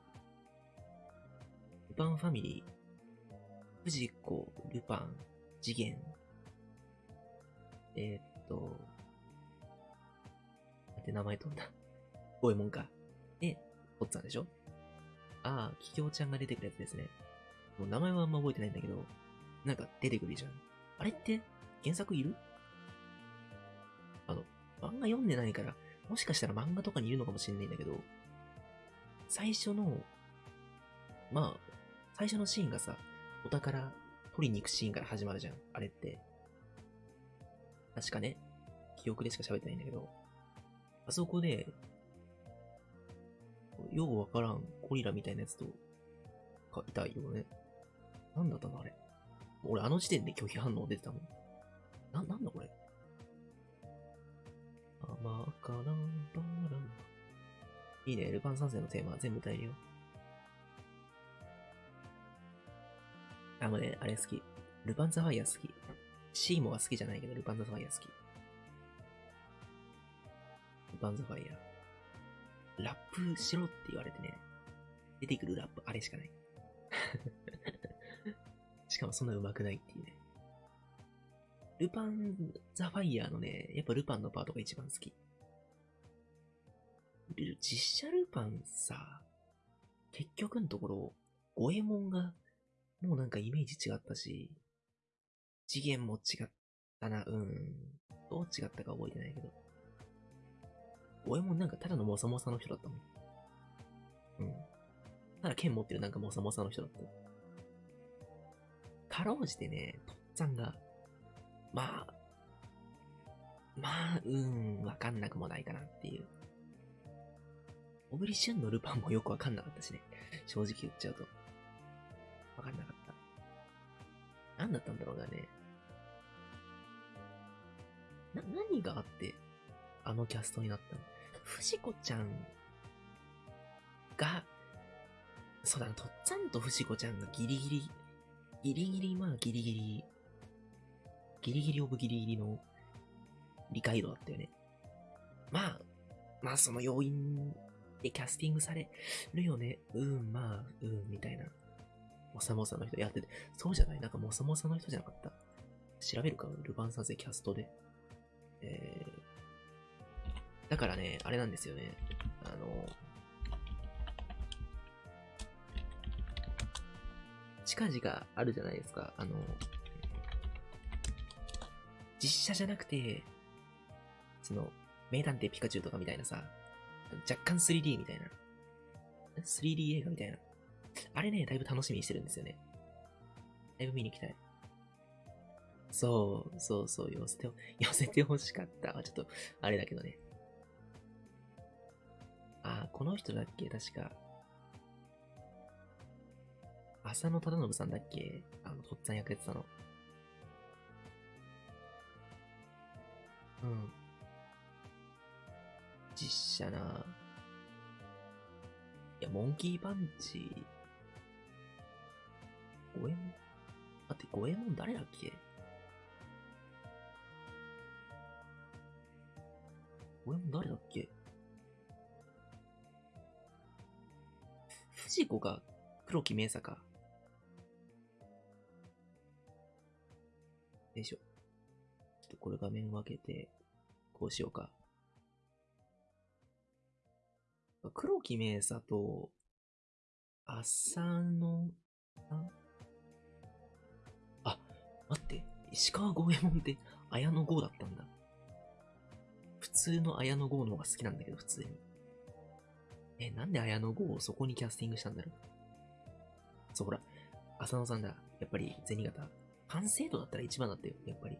パンファミリー、藤子、ルパン、次元、えー、っと、待って名前飛んだ。ゴエモンか。で、おっさんでしょ？ああ、キキョウちゃんが出てくるやつですね。もう名前はあんま覚えてないんだけど、なんか出てくるじゃん。あれって原作いる？あの、漫画読んでないから、もしかしたら漫画とかにいるのかもしれないんだけど、最初の、まあ、最初のシーンがさ、お宝取りに行くシーンから始まるじゃん。あれって。確かね、記憶でしか喋ってないんだけど、あそこで、ようわからんゴリラみたいなやつと、か、いたよね。なんだったのあれ。俺あの時点で拒否反応出てたもん。な、なんだこれ。甘か。いいね、ルパン三世のテーマ全部歌えるよ。あ、もうね、あれ好き。ルパンザファイア好き。シーモは好きじゃないけど、ルパンザファイア好き。ルパンザファイア。ラップしろって言われてね、出てくるラップあれしかない。しかもそんな上手くないっていうね。ルパンザファイアのね、やっぱルパンのパートが一番好き。実写ルパンさ、結局のところ、五右衛門が、もうなんかイメージ違ったし、次元も違ったな、うん。どう違ったか覚えてないけど。五右衛門なんかただのモサモサの人だったもん。うん。ただ剣持ってるなんかモサモサの人だった。かろうじてね、とっつぁんが、まあ、まあ、うん、わかんなくもないかなっていう。小栗旬のルパンもよくわかんなかったしね。正直言っちゃうと。わかんなかった。何だったんだろうなね。な、何があって、あのキャストになったの？藤子ちゃんが、そうだな、とっつぁんと藤子ちゃんがギリギリ、ギリギリ、まあギリギリ、ギリギリオブギリギリの理解度だったよね。まあ、まあその要因でキャスティングされるよね。うん、まあ、うん、みたいな。モサモサの人やってて、そうじゃないなんかモサモサの人じゃなかった。調べるかルパン三世キャストで。えー、だからね、あれなんですよね。あの、近々あるじゃないですか。あの、実写じゃなくて、その、名探偵ピカチュウとかみたいなさ、若干 3D みたいな。3D 映画みたいな。あれね、だいぶ楽しみにしてるんですよね。だいぶ見に行きたい。そう、そうそう、寄せて、寄せて欲しかった。ちょっと、あれだけどね。あ、この人だっけ？確か。浅野忠信さんだっけ？あの、とっつぁん役やってたの。うん。実写な。いや、モンキーパンチ。五右衛門待って、五右衛門誰だっけ？五右衛門誰だっけ？藤子が黒木明さか。よいしょ。ちょっとこれ画面分けて、こうしようか。黒木明佐と、浅野さん？あ、待って。石川五右衛門って綾野剛だったんだ。普通の綾野剛の方が好きなんだけど、普通に。え、なんで綾野剛をそこにキャスティングしたんだろう？そう、ほら、浅野さんだ。やっぱり、銭形。完成度だったら一番だったよ、やっぱり。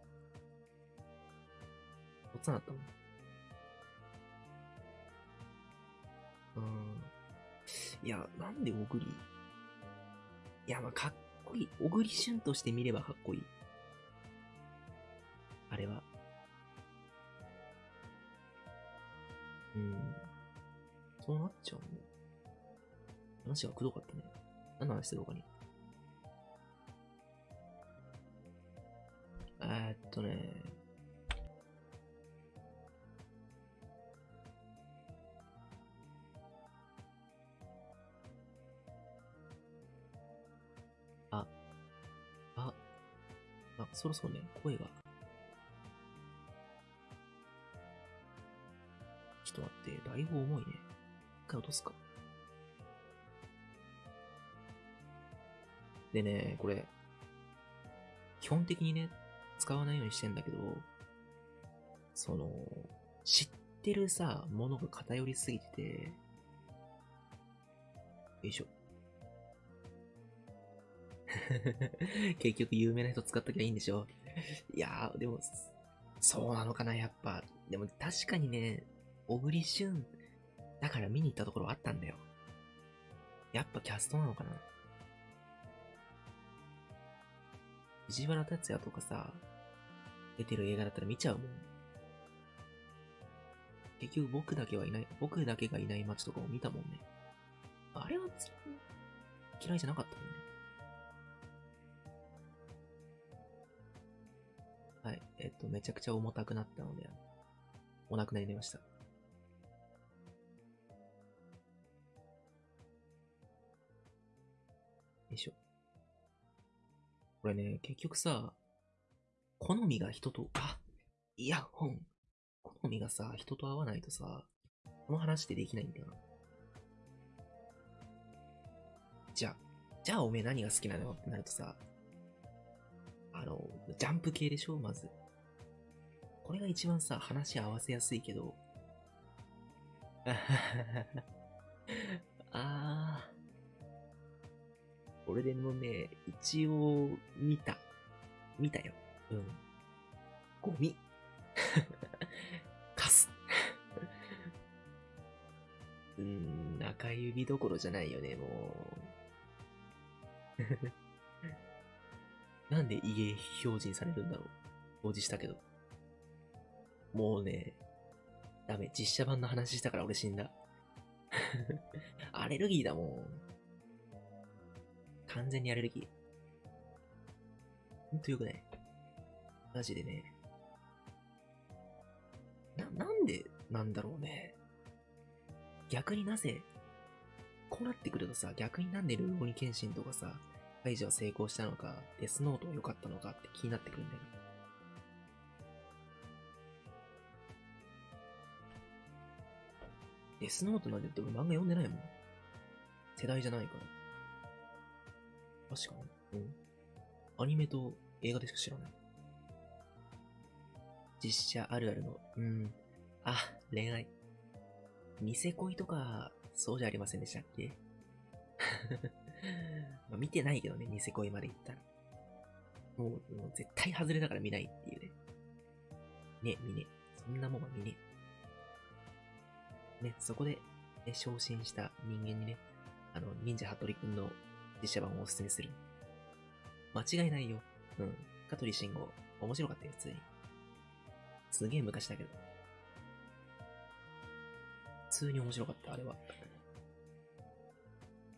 おっさんだったもん。うん。いや、なんで小栗？いや、まあ、かっこいい。小栗旬として見ればかっこいい。あれは。うん。そうなっちゃう話がくどかったね。何の話するかに。えー、っとね。あ、あ、あそろそろね、声が。ちょっと待って、だいぶ重いね。回落とすか？でね、これ、基本的にね、使わないようにしてんだけど、その、知ってるさ、ものが偏りすぎてて、よいしょ。結局有名な人使っときゃいいんでしょ？いやー、でも、そうなのかな、やっぱ。でも確かにね、小栗旬、だから見に行ったところあったんだよ。やっぱキャストなのかな藤原達也とかさ、出てる映画だったら見ちゃうもん。結局僕だけはいない、僕だけがいない街とかを見たもんね。あれは嫌いじゃなかったもんね。はい。えっと、めちゃくちゃ重たくなったので、お亡くなりになりました。これね、結局さ、好みが人と、あ、イヤホン。好みがさ、人と合わないとさ、この話ってできないんだよな。じゃあ、じゃあおめえ何が好きなのってなるとさ、あの、ジャンプ系でしょまず。これが一番さ、話合わせやすいけど。ああー。俺でもね、一応、見た。見たよ。うん。ゴミ。カス。うーん、中指どころじゃないよね、もう。なんで家表示にされるんだろう。表示したけど。もうね、ダメ。実写版の話したから俺死んだ。アレルギーだもん。完全にアレルギー。ほんとよくない？マジでね。な、なんでなんだろうね。逆になぜ、こうなってくるとさ、逆になんでルーローニケンシンとかさ、カイジは成功したのか、デスノートは良かったのかって気になってくるんだよ。デスノートなんて言って俺漫画読んでないもん。世代じゃないから。確かに。うん。アニメと映画でしか知らない。実写あるあるの、うん。あ、恋愛。ニセ恋とか、そうじゃありませんでしたっけ？まあ見てないけどね、ニセ恋まで行ったら。もう、もう絶対外れだから見ないっていうね。ね、見ね。そんなもんは見ね。ね、そこで、ね、昇進した人間にね、あの、忍者ハトリくんの実写版をおすすめする。間違いないよ。うん。香取慎吾、面白かったよ、普通に。すげえ昔だけど。普通に面白かった、あれは。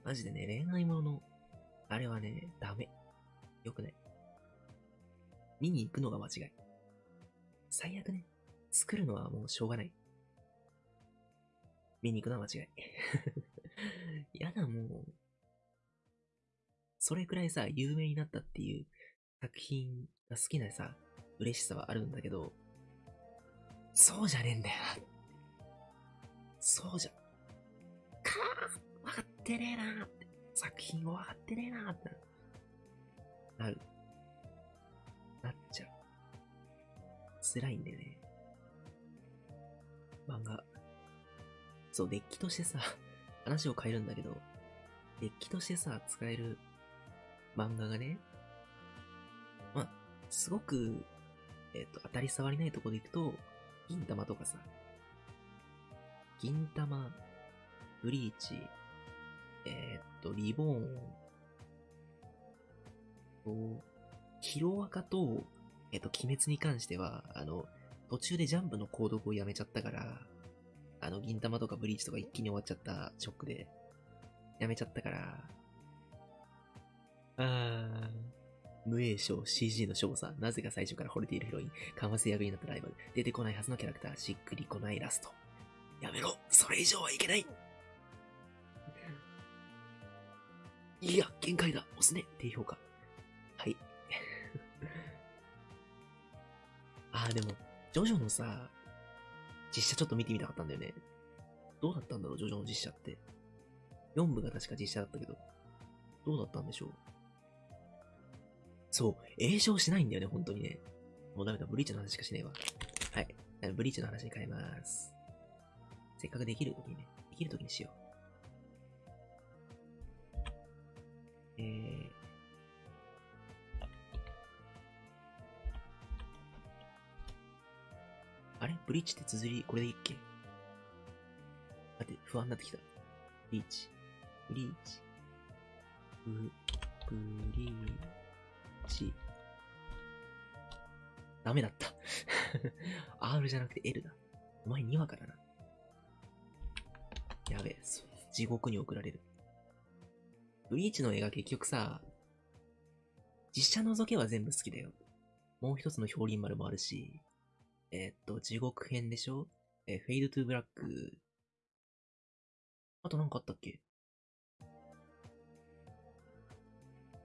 マジでね、恋愛ものの、あれはね、ダメ。よくない。見に行くのが間違い。最悪ね、作るのはもうしょうがない。見に行くのは間違い。やだ、もう。それくらいさ、有名になったっていう作品が好きなさ、嬉しさはあるんだけど、そうじゃねえんだよな。そうじゃ、かー、わかってねえなーって。作品をわかってねえなーってなる。なっちゃう。辛いんだよね。漫画。そう、デッキとしてさ、話を変えるんだけど、デッキとしてさ、使える漫画がね、まあ、すごく、えっ、と、当たり障りないとこでいくと、銀玉とかさ、銀玉、ブリーチ、えっ、と、リボーン、と、ヒロアカと、えっ、と、鬼滅に関しては、あの、途中でジャンプの購読をやめちゃったから、あの、銀玉とかブリーチとか一気に終わっちゃったショックで、やめちゃったから、あー、無栄賞 CG の賞さ、なぜか最初から惚れているヒロイン、かませ役になったライバル、出てこないはずのキャラクター、しっくりこないラスト。やめろそれ以上はいけないいや、限界だ押すね低評価。はい。あー、でも、ジョジョのさ、実写ちょっと見てみたかったんだよね。どうだったんだろう、ジョジョの実写って。4部が確か実写だったけど、どうだったんでしょう。そう、栄唱しないんだよね、本当にね。もうダメだ、ブリーチの話しかしねえわ。はい。ブリーチの話に変えます。せっかくできる時にね、できる時にしよう。えー、あれ？ブリーチって綴り、これでいいっけ？待って、不安になってきた。ブリーチ。ブリーチ。ブ、ブリーチ。ダメだった。R じゃなくて L だ。お前にわかだな。やべえ、地獄に送られる。ブリーチの映画結局さ、実写除けは全部好きだよ。もう一つの表輪丸もあるし、えーっと、地獄編でしょ？えーフェイドトゥーブラック。あとなんかあったっけ？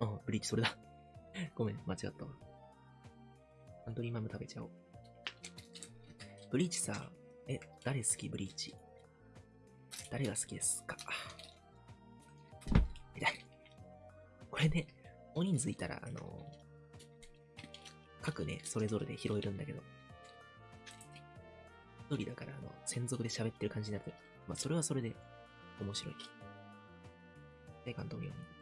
あ、ブリーチそれだ。ごめん、間違ったわ。サントリーマム食べちゃおう。ブリーチさ、え、誰好き？ブリーチ。誰が好きですか？痛い。これね、大人数いたら、あの各ね、それぞれで拾えるんだけど。一人だから、あの、専属で喋ってる感じになって、まあ、それはそれで、面白い。で、関東病院。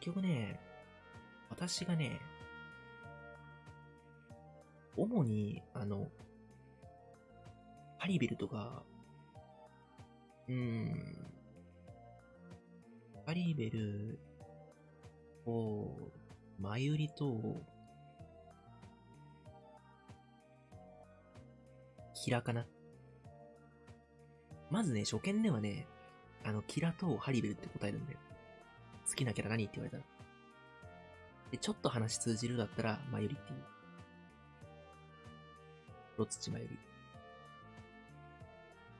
結局ね、私がね、主に、あの、ハリベルとか、うーん、ハリベルと、マユリと、キラかな。まずね、初見ではね、あの、キラとハリベルって答えるんだよ。好きなキャラ何って言われたら。で、ちょっと話通じるだったら、マユリっていう。ロツチマユリ。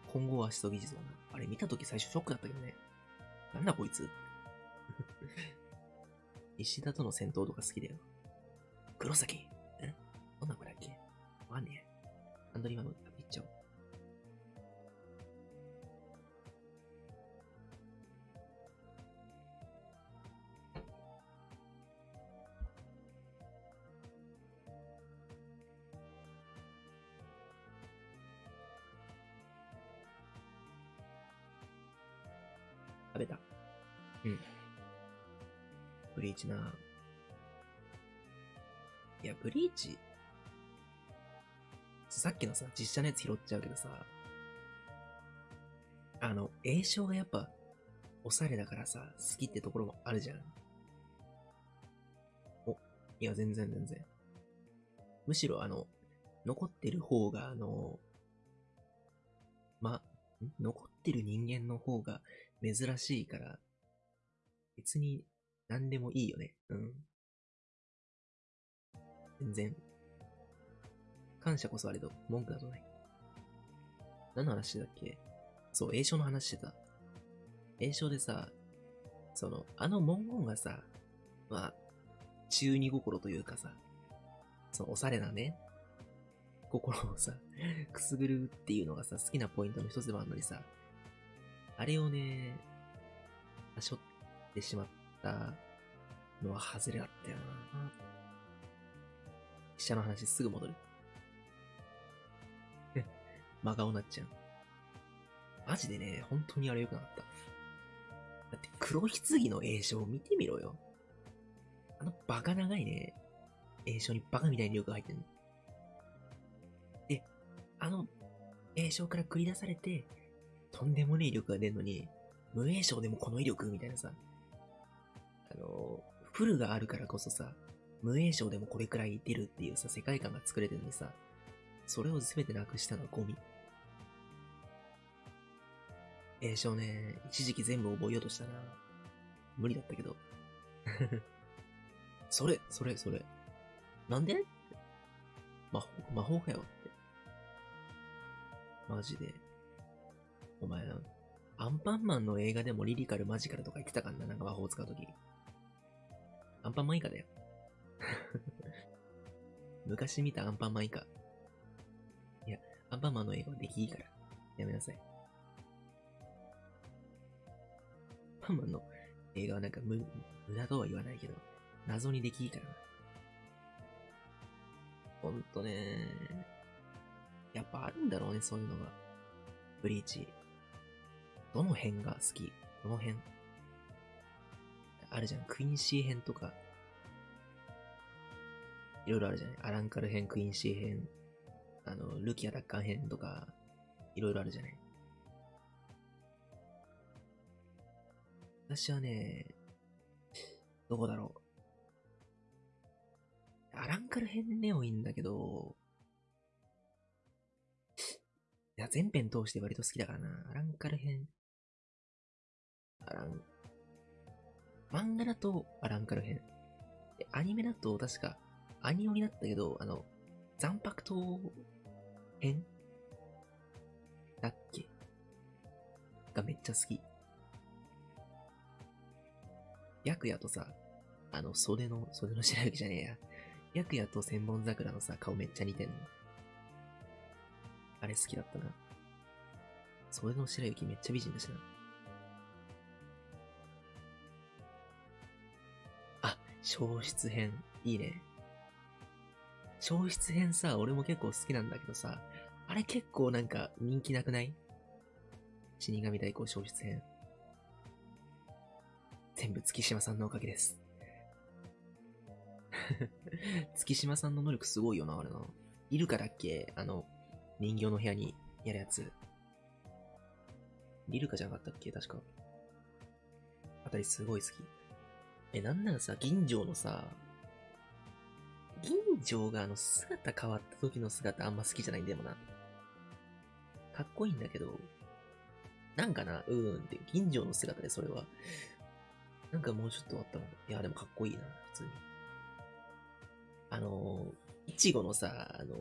混合足と技術だな。あれ見たとき最初ショックだったけどね。なんだこいつ 石田との戦闘とか好きだよ。黒崎え？どんな子だっけ？わかんねえ。アンドリーマのな。いや、ブリーチ。さっきのさ、実写のやつ拾っちゃうけどさ。あの、栄唱がやっぱ、おしゃれだからさ、好きってところもあるじゃん。お、いや、全然全然。むしろあの、残ってる方が、あの、ま、残ってる人間の方が珍しいから、別に何でもいいよね。うん。全然。感謝こそあれど、文句などない。何の話だっけ？そう、栄唱の話してた。栄唱でさ、その、あの文言がさ、まあ、中二心というかさ、そのおしゃれなね、心をさ、くすぐるっていうのがさ、好きなポイントの一つでもあるのにさ、あれをね、しょってしまったのは外れだったよな。飛車の話すぐ戻る。真顔なっちゃう。マジでね、本当にあれ良くなかった。だって黒棺の栄唱見てみろよ。あのバカ長いね、栄唱にバカみたいに力が入ってんの。で、あの栄唱から繰り出されて、とんでもねえ威力が出るのに、無栄唱でもこの威力みたいなさ。あの、フルがあるからこそさ、無栄唱でもこれくらい出るっていうさ、世界観が作れてるのにさ、それを全てなくしたのはゴミ。栄唱ね、一時期全部覚えようとしたな。無理だったけど。それ、それ、それ。なんで？魔法、魔法かよって。マジで。お前、アンパンマンの映画でもリリカル、マジカルとか言ってたからな、なんか魔法使うとき。アンパンマン以下だよ。昔見たアンパンマン以下。いや、アンパンマンの映画は出来いいから。やめなさい。アンパンマンの映画はなんか無、無駄とは言わないけど、謎に出来いいからな。ほんとねやっぱあるんだろうね、そういうのが。ブリーチ。どの辺が好き？どの辺あるじゃん。クインシー編とか。いろいろあるじゃない？アランカル編、クインシー編、あの、ルキア奪還編とか、いろいろあるじゃない？私はね、どこだろう。アランカル編でもいいんだけど、いや、全編通して割と好きだからな。アランカル編。アラン、漫画だとアランカル編。でアニメだと確か、アニオになったけど、あの、残白刀編？だっけ？がめっちゃ好き。白夜とさ、あの、袖の、袖の白雪じゃねえや。白夜と千本桜のさ、顔めっちゃ似てんの。あれ好きだったな。袖の白雪めっちゃ美人だしな。消失編。いいね。消失編さ、俺も結構好きなんだけどさ、あれ結構なんか人気なくない？死神代行消失編。全部月島さんのおかげです。月島さんの能力すごいよな、あれな。いるからっけ？あの、人形の部屋にやるやつ。リルカじゃなかったっけ？確か。あたりすごい好き。え、なんならさ、銀城のさ、銀城があの姿変わった時の姿あんま好きじゃないんだよな。かっこいいんだけど、なんかな、うーんって、銀城の姿でそれは。なんかもうちょっとあったの。いや、でもかっこいいな、普通に。あの、いちごのさ、あの、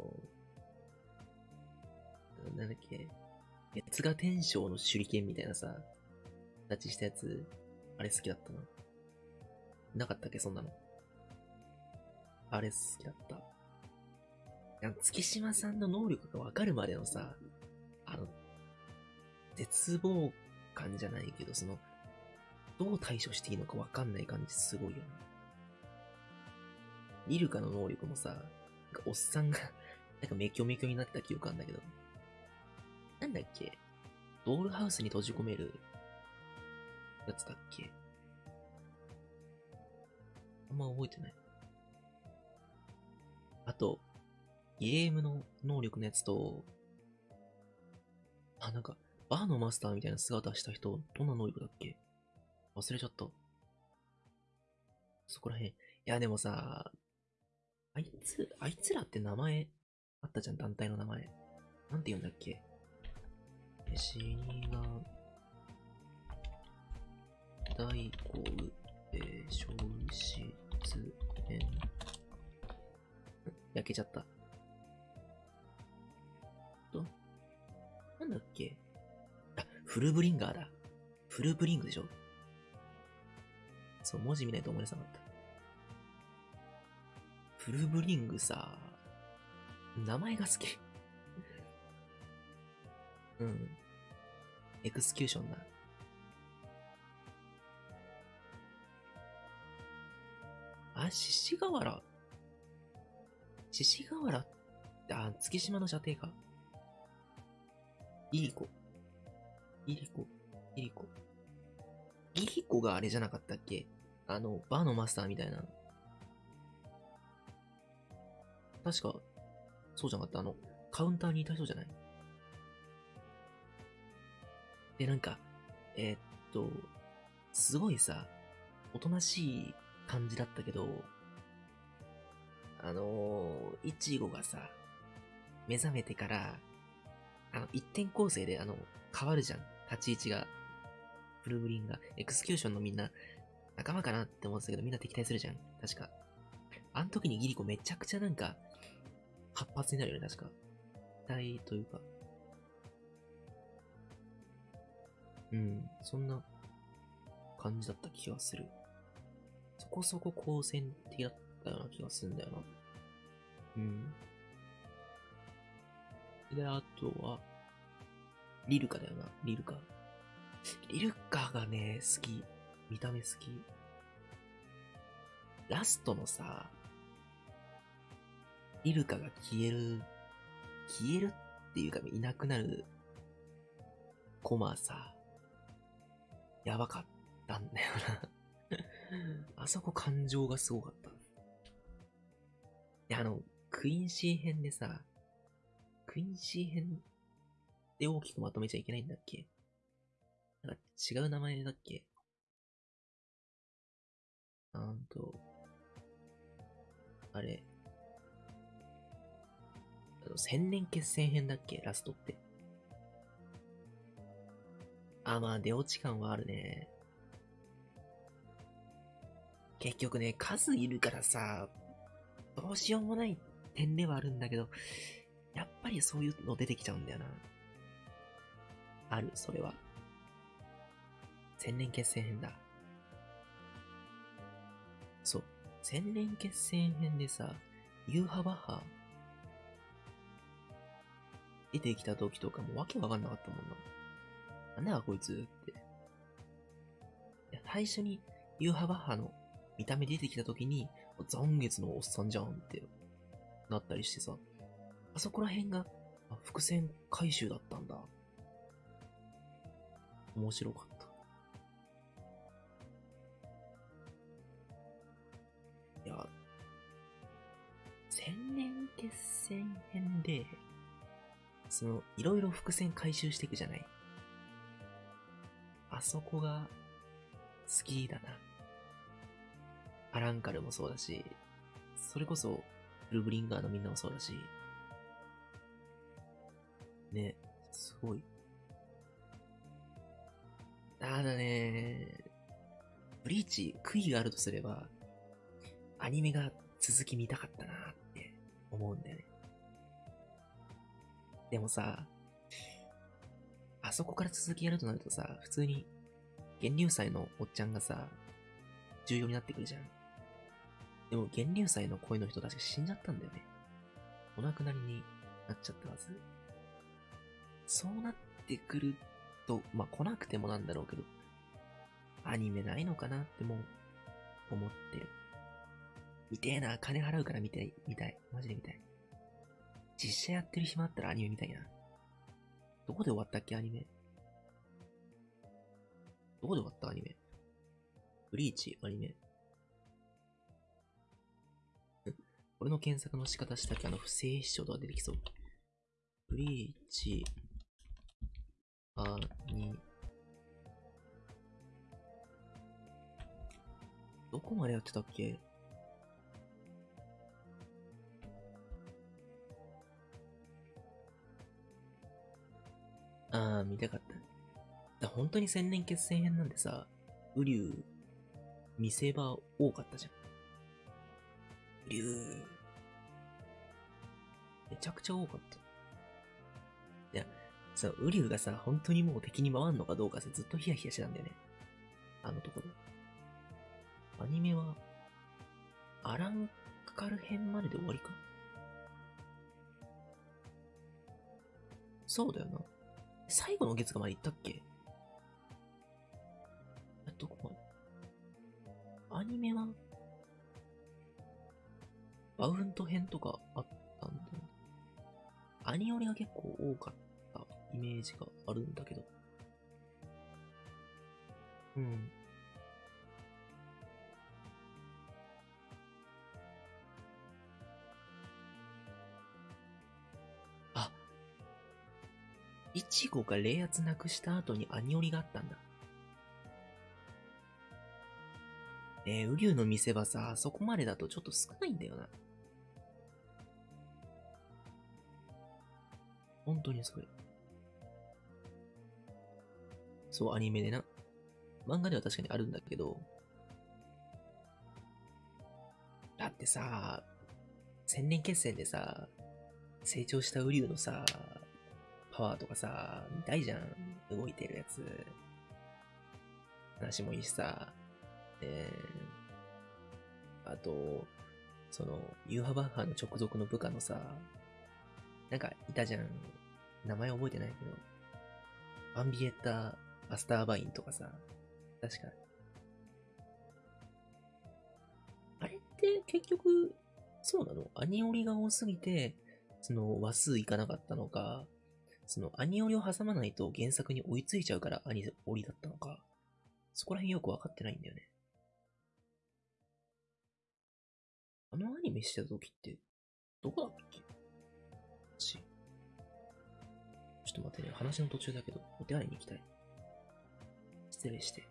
なんだっけ、月が天章の手裏剣みたいなさ、形したやつ、あれ好きだったな。なかったっけ、そんなの。あれ好きだった。や月島さんの能力がわかるまでのさ、あの、絶望感じゃないけど、その、どう対処していいのかわかんない感じすごいよね。リルカの能力もさ、なんかおっさんが なんかメキョメキョになった記憶あんだけど、なんだっけ？ドールハウスに閉じ込めるやつだっけ？あんま覚えてない。あと、ゲームの能力のやつと、あ、なんか、バーのマスターみたいな姿した人、どんな能力だっけ？忘れちゃった。そこらへん。いや、でもさ、あいつ、あいつらって名前あったじゃん、団体の名前。なんて言うんだっけ？死が、大工、えー、消失編。焼けちゃった。と、なんだっけ？あ、フルブリンガーだ。フルブリングでしょ？そう、文字見ないと思い出さなかった。フルブリングさ、名前が好き。うん。エクスキューションだ。あ、獅子河原。獅子河原あ、月島の射程か。イリコ。イリコ。イリコ。イリコがあれじゃなかったっけ？あの、バーのマスターみたいな。確か、そうじゃなかったあの、カウンターにいた人じゃない？で、なんか、えー、っと、すごいさ、おとなしい感じだったけど、あのー、いちごがさ、目覚めてから、あの、一点構成で、あの、変わるじゃん。立ち位置が。ブルーブリンが。エクスキューションのみんな、仲間かなって思ってたけど、みんな敵対するじゃん。確か。あの時にギリコめちゃくちゃなんか、活発になるよね、確か。体というか。うん、そんな感じだった気がする。そこそこ好戦的だったような気がするんだよな。うん。で、あとは、リルカだよな、リルカ。リルカがね、好き。見た目好き。ラストのさ、リルカが消える、消えるっていうかいなくなるコマさ、やばかったんだよなあそこ感情がすごかった。いや、あの、クインシー編でさ、クインシー編で大きくまとめちゃいけないんだっけ？なんか違う名前だっけ？なんと、あれ、あの千年決戦編だっけ？ラストって。あ、まあ、出落ち感はあるね。結局ね、数いるからさ、どうしようもない点ではあるんだけど、やっぱりそういうの出てきちゃうんだよな。ある、それは。千年決戦編だ。そう。千年決戦編でさ、ユーハバッハ出てきた時とかもわけわかんなかったもんな。なんだこいつって。いや、最初にユーハバッハの見た目出てきた時に、残月のおっさんじゃんってなったりしてさ、あそこら辺が、あ伏線回収だったんだ。面白かった。いや、千年決戦編で、その、いろいろ伏線回収していくじゃない。あそこが、好きだな。アランカルもそうだし、それこそ、ルブリンガーのみんなもそうだし、ね、すごい。ただね、ブリーチ、悔いがあるとすれば、アニメが続き見たかったなって思うんだよね。でもさ、あそこから続きやるとなるとさ、普通に、源流祭のおっちゃんがさ、重要になってくるじゃん。でも、源流祭の声の人確か死んじゃったんだよね。お亡くなりになっちゃったはず。そうなってくると、まあ、来なくてもなんだろうけど、アニメないのかなってもう、思ってる。見てえな、金払うから見たい、見たい。マジで見たい。実写やってる暇あったらアニメ見たいな。どこで終わったっけ、アニメ。どこで終わったアニメ。ブリーチ、アニメ。俺の検索の仕方したっけ？あの、不正視聴とか出てきそう。ブリーチ、アニ、どこまでやってたっけ？ああ、見たかった。だ本当に千年決戦編なんでさ、ウリュウ、見せ場多かったじゃん。ウリュウ、めちゃくちゃ多かった。いや、さ、ウリュウがさ、本当にもう敵に回んのかどうかさ、ずっとヒヤヒヤしてたんだよね。あのところ。アニメは、アランカル編までで終わりか？そうだよな。最後の月がまで行ったっけ？とかあったんだよ。アニオリが結構多かったイメージがあるんだけど。うん。あ、イチゴが冷圧なくした後にアニオリがあったんだ。ねえ、ウリュウの見せ場さ、そこまでだとちょっと少ないんだよな。本当にそれ。そう、アニメでな。漫画では確かにあるんだけど、だってさ、千年決戦でさ、成長したウリュウのさ、パワーとかさ、見たいじゃん。動いてるやつ。話もいいしさ。えー、あと、その、ユーハバッハの直属の部下のさ、なんかいたじゃん。名前覚えてないけど。バンビエッタ・バスターバインとかさ。確か。あれって結局、そうなの？アニオリが多すぎて、その話数いかなかったのか、そのアニオリを挟まないと原作に追いついちゃうからアニオリだったのか、そこら辺よくわかってないんだよね。あのアニメしてた時って、どこだっけ？っと待ってね、話の途中だけど、お手洗いに行きたい。失礼して。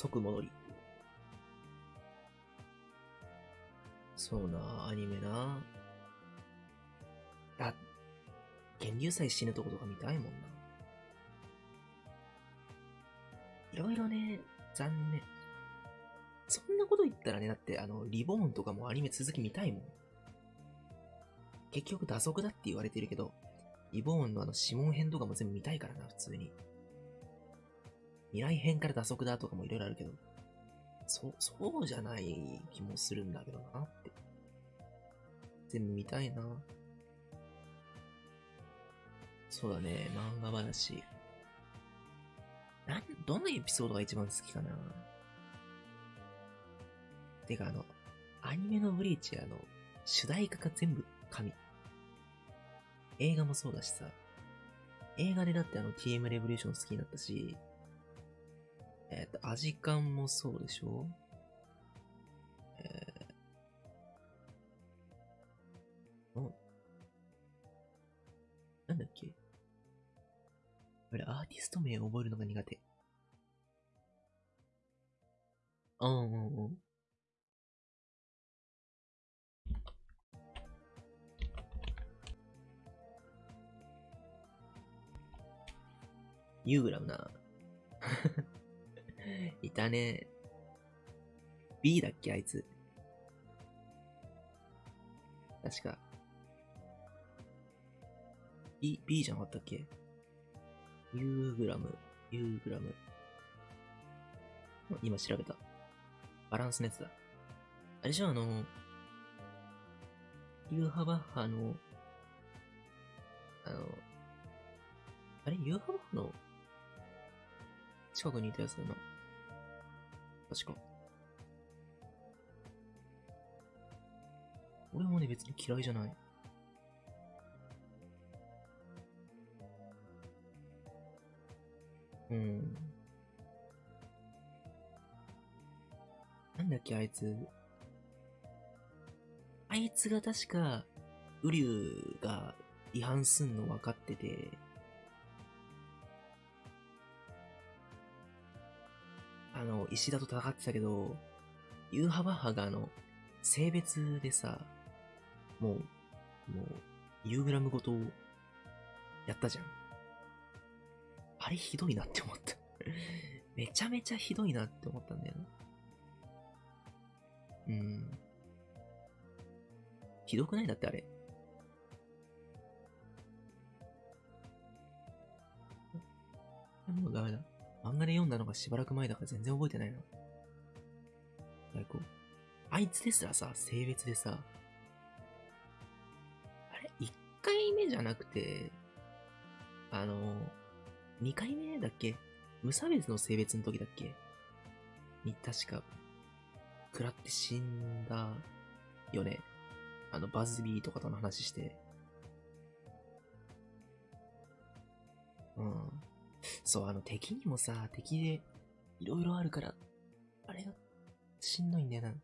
即戻り。そうな、アニメな。あ、源流祭死ぬとことか見たいもんな。いろいろね、残念。そんなこと言ったらね、だってあの、リボーンとかもアニメ続き見たいもん。結局打足だって言われてるけど、リボーンのあの指紋編とかも全部見たいからな、普通に。未来編から打足だとかもいろいろあるけど、そ、そうじゃない気もするんだけどなって。全部見たいな。そうだね、漫画話。なん、どのエピソードが一番好きかなてかあの、アニメのブリーチあの、主題歌が全部神。映画もそうだしさ。映画でだってあの TM レボリューション好きになったし、えっ、ー、と、アジカンもそうでしょ？えー、おなんだっけ？俺、アーティスト名覚えるのが苦手。うんうんうん。ユーグラムな。いたね。B だっけあいつ。確か。B、B じゃなかったっけ？ユーグラム、ユーグラム。今調べた。バランスのやつだ。あれじゃあ、あの、ユーハバッハの、あの、あれユーハバッハの近くにいたやつだな。確か。俺もね、別に嫌いじゃない。うん。なんだっけ、あいつ。あいつが確か、ウリュウが違反すんの分かってて、あの、石田と戦ってたけど、ユーハバッハがあの、性別でさ、もう、もう、ユーグラムごと、やったじゃん。あれひどいなって思った めちゃめちゃひどいなって思ったんだよな。うん。ひどくないだってあれ。もうダメだ。漫画で読んだのがしばらく前だから全然覚えてないな。最高。あいつですらさ、性別でさ、あれ ?1 回目じゃなくて、あの、2回目だっけ？無差別の性別の時だっけ？に、確か、食らって死んだよね。あの、バズビーとかとの話して。うん。そう、あの敵にもさ、敵でいろいろあるから、あれがしんどいんだよな。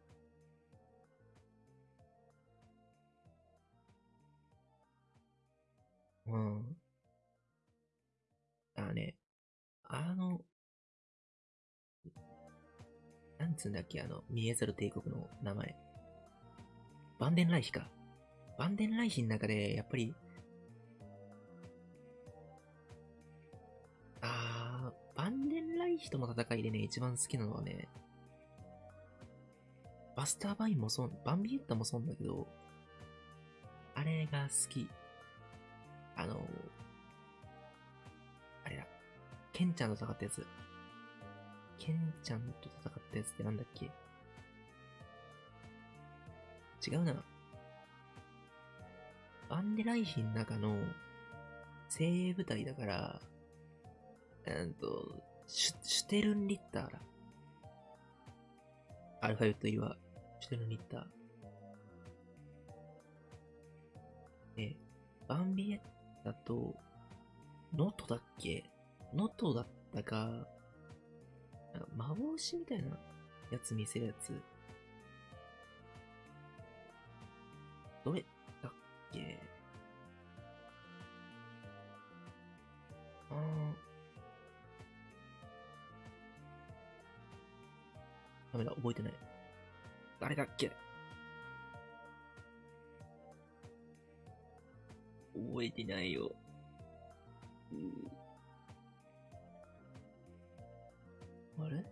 うん。あね、あの、なんつうんだっけ、あの、見えざる帝国の名前。バンデンライヒか。バンデンライヒの中で、やっぱり、あーバンデンライヒとの戦いでね、一番好きなのはね、バスターバインもそう、バンビエッタもそうんだけど、あれが好き。あの、あれだ、ケンちゃんと戦ったやつ。ケンちゃんと戦ったやつってなんだっけ？違うな。バンデライヒの中の精鋭部隊だから、えっと、シュ、シュテルンリッターだ。アルファベット入りは、シュテルンリッター。え、バンビエッタと、ノトだっけ？ノトだったか、なんか幻みたいなやつ見せるやつ。どれだっけ？あー覚えてない。誰だっけ覚えてないよ。うーあれ？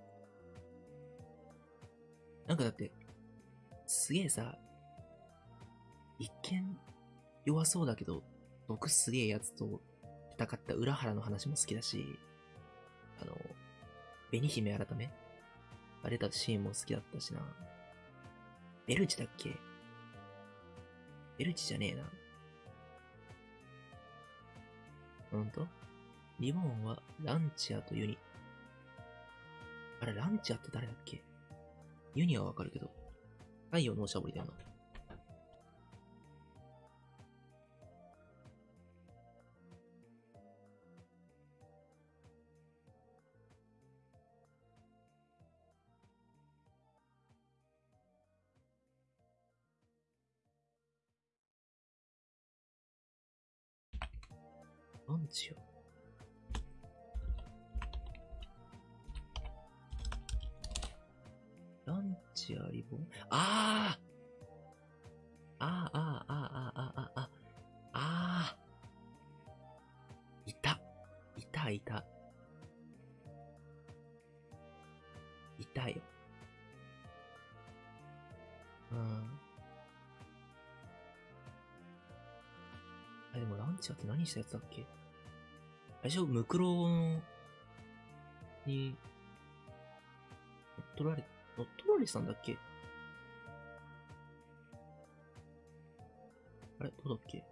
なんかだって、すげえさ、一見弱そうだけど、毒すげえやつと戦った裏原の話も好きだし、あの、紅姫改めあれたシーンも好きだったしな。ベルチだっけ？ベルチじゃねえな。ほんと？リボンはランチアとユニ。あれ、ランチアって誰だっけ？ユニはわかるけど。太陽のおしゃぶりだよな。ランチアランチアリボンああああ、ああ、ああ、ああ、ああ、ああ。いた。いた、いた。いたよ。うん。あ、でもランチャーって何したやつだっけ？最初、ムクロに、乗っ取られ、乗っ取られてたんだっけ？あれ？どうだっけ？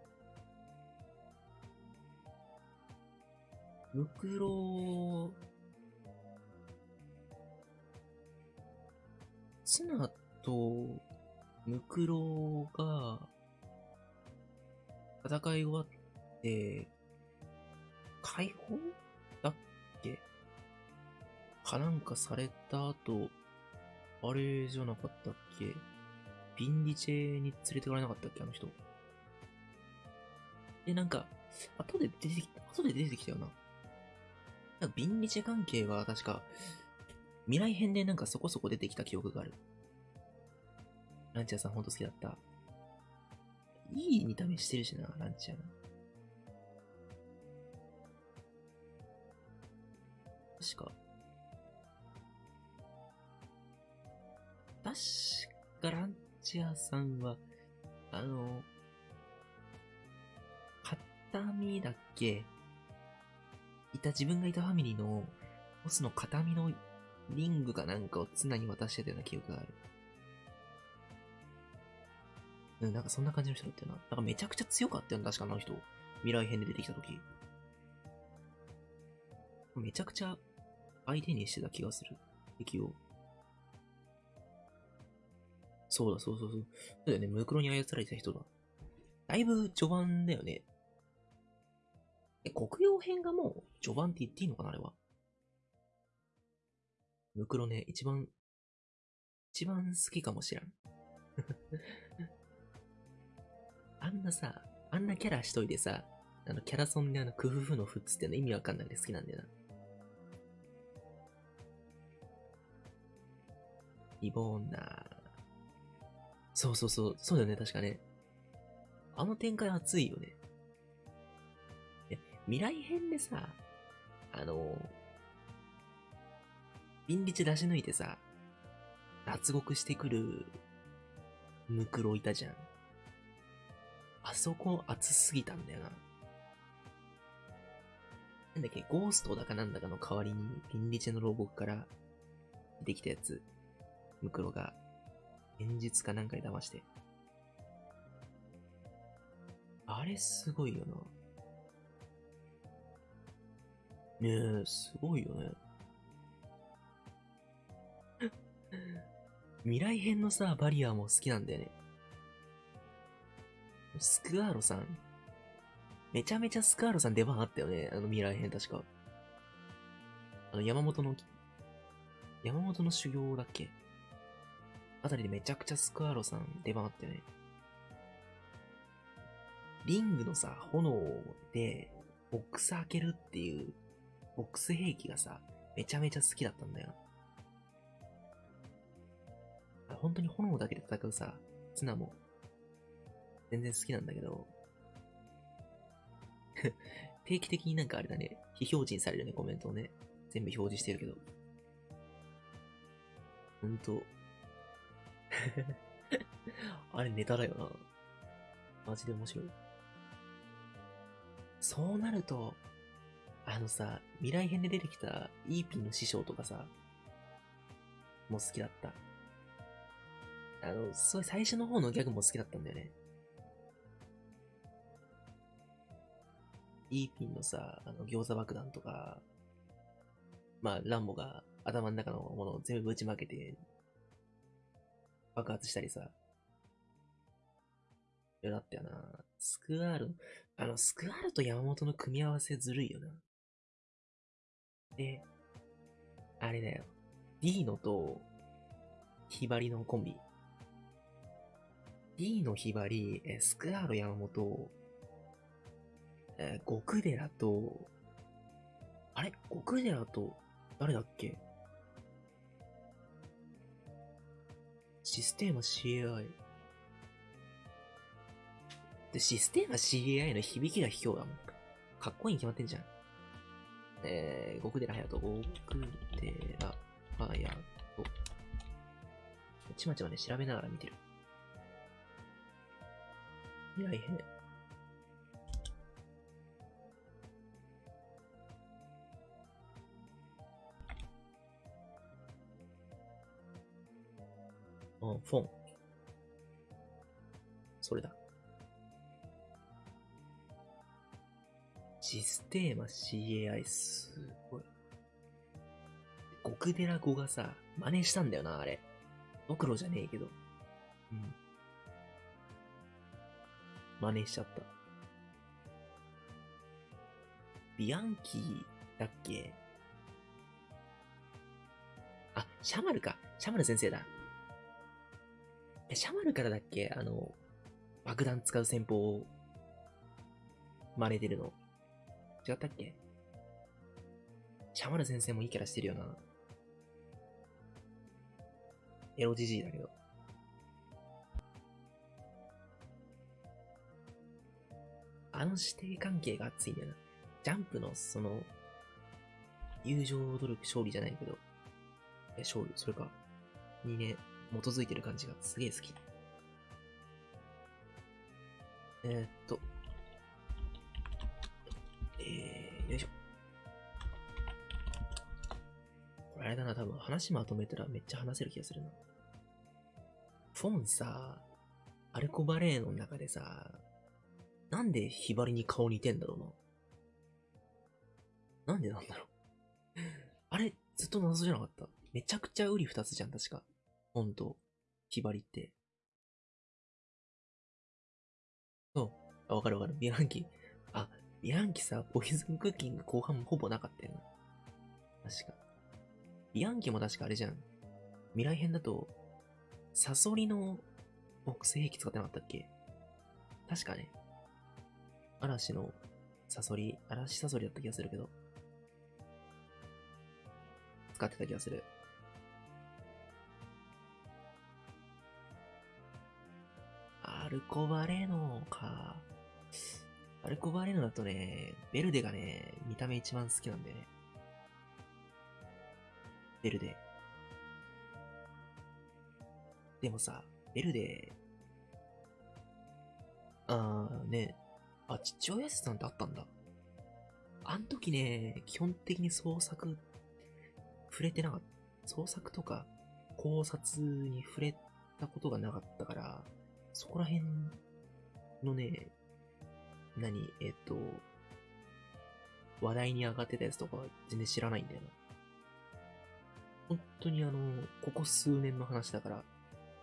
ムクロツナとムクロが戦い終わって、解放だっけ？かなんかされた後、あれじゃなかったっけ？ビンディチェに連れてかれなかったっけ？あの人。で、なんか、後で出てきた、後で出てきたよな。なんかビンディチェ関係が確か、未来編でなんかそこそこ出てきた記憶がある。ランチャーさんほんと好きだった。いい見た目してるしな、ランチャーな。確か。確かランチャーさんは、あの、片身だっけ？いた、自分がいたファミリーの、ボスの片身のリングかなんかを綱に渡してたような記憶がある。うん、なんかそんな感じの人だったよな。なんかめちゃくちゃ強かったよな、確かあの人。未来編で出てきた時。めちゃくちゃ相手にしてた気がする。敵を。そうだ、そうそうそう。そうだよね、ムクロに操られてた人だ。だいぶ序盤だよね。え、国用編がもう序盤って言っていいのかな、あれは？ムクロね、一番、一番好きかもしらん。あんなさ、あんなキャラしといてさ、あの、キャラソンであの、クフフのフッツっての意味わかんないで好きなんだよな。リボーナそうそうそう、そうだよね、確かね。あの展開熱いよね。え、未来編でさ、あの、ビンリチ出し抜いてさ、脱獄してくる、ムクロいたじゃん。あそこ熱すぎたんだよな。なんだっけ、ゴーストだかなんだかの代わりに、ビンリチェの牢獄から出てきたやつ、ムクロが、現実かなんかで騙して。あれすごいよな。ねえ、すごいよね。未来編のさ、バリアも好きなんだよね。スクアーロさん。めちゃめちゃスクアーロさん出番あったよね。あの未来編確か。あの山本の、山本の修行だっけ？あたりでめちゃくちゃスクアーロさん出番あったよね。リングのさ、炎で、ボックス開けるっていう、ボックス兵器がさ、めちゃめちゃ好きだったんだよ。本当に炎だけで戦うさ、ツナも、全然好きなんだけど、定期的になんかあれだね、非表示にされるね、コメントをね。全部表示してるけど。ほんと。あれネタだよな。マジで面白い。そうなると、あのさ、未来編で出てきたイーピンの師匠とかさ、も好きだった。あの、それ最初の方のギャグも好きだったんだよね。イーピンのさ、あの、餃子爆弾とか、まあ、ランボが頭の中のものを全部ぶちまけて、爆発したりさ。よだったよな。スクワール、あの、スクワールと山本の組み合わせずるいよな。で、あれだよ。ディーノと、ヒバリのコンビ。ディーノ、ヒバリ、スクワール、山本、えー、極寺と、あれ？極寺と、誰だっけ？システーマ CAI。で、システーマ CAI の響きが卑怯だもん。かっこいいに決まってんじゃん。えー、極寺隼人、極寺隼人。ちまちまね、調べながら見てる。未来編。あ、フォン。それだ。システーマ CAI すごい。極寺語がさ、真似したんだよな、あれ。ドクロじゃねえけど。うん。真似しちゃった。ビアンキーだっけ？あ、シャマルか。シャマル先生だ。え、シャマルからだっけ？あの、爆弾使う戦法を真似てるの。違ったっけ？シャマル先生もいいキャラしてるよな。エロジジイだけど。あの指定関係が熱いんだよな。ジャンプのその、友情努力勝利じゃないけど、え、勝利、それか、にね、基づいてる感じがすげえ好き。えー、っと、えー、よいしょ。これあれだな、多分話まとめたらめっちゃ話せる気がするな。フォンさ、アルコバレーの中でさ、なんでヒバリに顔似てんだろうな。なんでなんだろう。あれ、ずっと謎じゃなかっためちゃくちゃウリ二つじゃん、確か。ほんと、ひばりって。そう。あ、わかるわかる。ビアンキ。あ、ビアンキさ、ポイズンクッキング後半ほぼなかったよな。確か。ビアンキも確かあれじゃん。未来編だと、サソリのボックス兵器使ってなかったっけ？確かね。嵐のサソリ、嵐サソリだった気がするけど。使ってた気がする。ルコバレーノか。アルコバレーノだとね、ベルデがね、見た目一番好きなんだよね。ベルデ。でもさ、ベルデ、あーね、あ、父親さんってあったんだ。あん時ね、基本的に創作、触れてなかった。創作とか考察に触れたことがなかったから、そこら辺のね、何、えっと、話題に上がってたやつとかは全然知らないんだよな。本当にあの、ここ数年の話だから、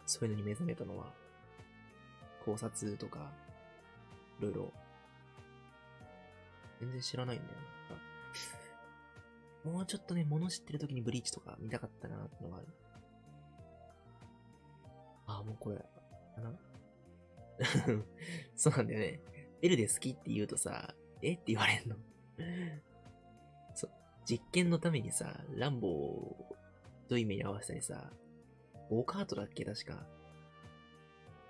そういうのに目覚めたのは、考察とか、いろいろ、全然知らないんだよな。もうちょっとね、物知ってる時にブリーチとか見たかったなってのがある。あ、もうこれ、かな そうなんだよね。ベルで好きって言うとさ、え？って言われんのそう。実験のためにさ、ランボーと意味に合わせたりさ、ゴーカートだっけ？確か。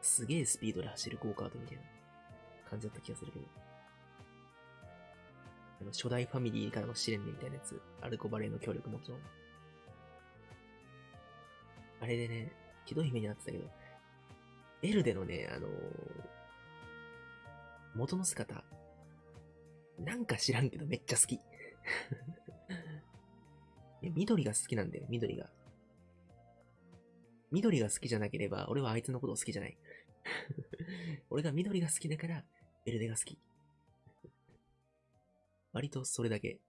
すげえスピードで走るゴーカートみたいな感じだった気がするけど。あの、初代ファミリーからの試練みたいなやつ。アルコバレーの協力もちろん。あれでね、ひどい目になってたけど、エルでのね、あのー元の姿、なんか知らんけどめっちゃ好き。緑が好きなんだよ、緑が。緑が好きじゃなければ、俺はあいつのことを好きじゃない。俺が緑が好きだから、エルデが好き。割とそれだけ。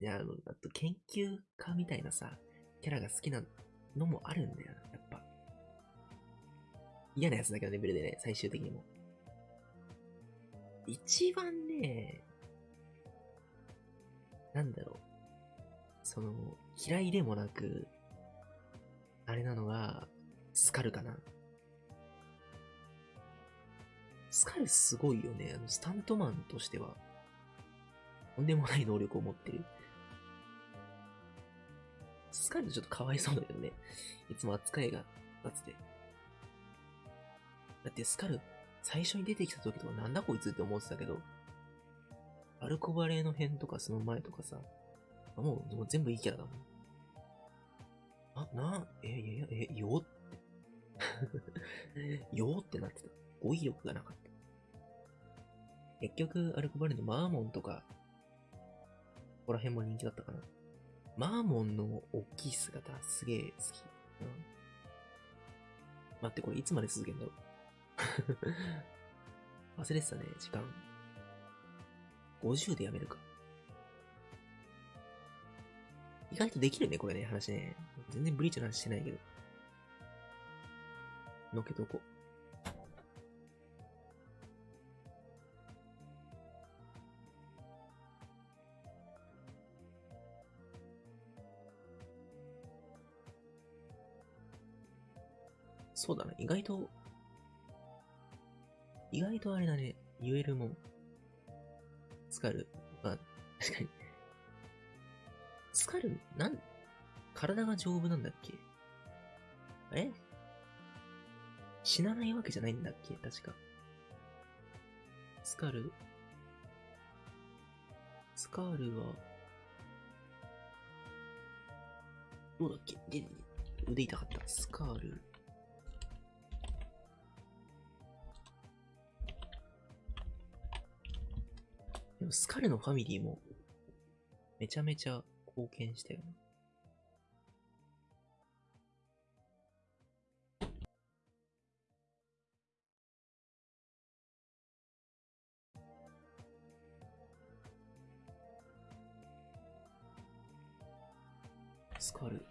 いや、あの、あと研究家みたいなさ、キャラが好きなのもあるんだよな、嫌なやつだけどね、ベルでね、最終的にも。一番ね、なんだろう。その、嫌いでもなく、あれなのが、スカルかな。スカルすごいよね。あの、スタントマンとしては、とんでもない能力を持ってる。スカルちょっとかわいそうだけどね。いつも扱いが立つて。だってスカル、最初に出てきた時とかなんだこいつって思ってたけど、アルコバレーの辺とかその前とかさ、あもうもう全部いいキャラだもん。あ、な、え、いやいや、え、よって。よってなってた。語彙力がなかった。結局、アルコバレーのマーモンとか、ここら辺も人気だったかな。マーモンの大きい姿、すげえ好き。うん。待って、これいつまで続けんだろう。忘れてたね、時間。50でやめるか。意外とできるね、これね、話ね。全然ブリーチの話してないけど。のけとこ。そうだな、意外と、意外とあれだね、言えるもん。スカル。まあ、確かに。スカル、なん、体が丈夫なんだっけ？え？死なないわけじゃないんだっけ？確か。スカル。スカールは、どうだっけ？で、腕痛かった。スカール。でもスカルのファミリーも、めちゃめちゃ貢献したよな。スカル。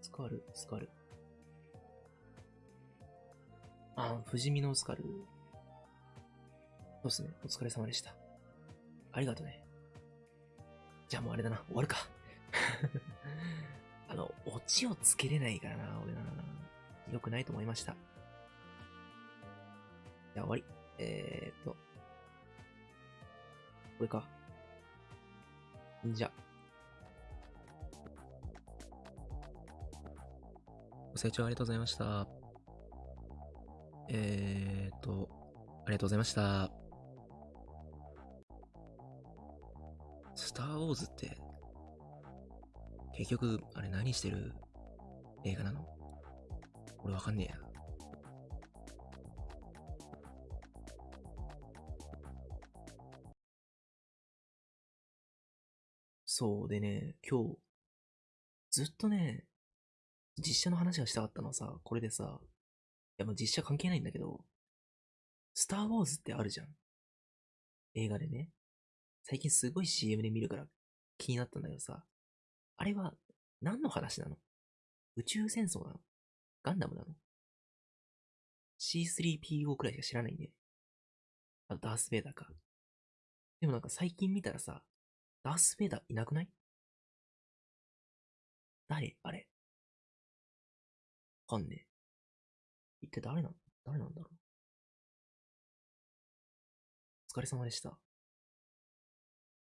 スカル、スカル。あ、不死身のスカル。そうっすね。お疲れ様でした。ありがとね。じゃあもうあれだな。終わるか。あの、オチをつけれないからな、俺な。良くないと思いました。じゃあ終わり。えーっと。これか。んじゃ。ご清聴ありがとうございました。えーっと、ありがとうございました。ター・ウォーズって、結局、あれ何してる？映画なの？俺わかんねえや。そうでね、今日、ずっとね、実写の話がしたかったのはさ、これでさ、いやもう実写関係ないんだけど、スター・ウォーズってあるじゃん。映画でね。最近すごい CM で見るから気になったんだけどさ、あれは何の話なの？宇宙戦争なの？ガンダムなの ?C3PO くらいしか知らないんで。あとダース・ベイダーか。でもなんか最近見たらさ、ダース・ベイダーいなくない？誰？あれ？わかんねえ。一体誰なの？誰なんだろう？お疲れ様でした。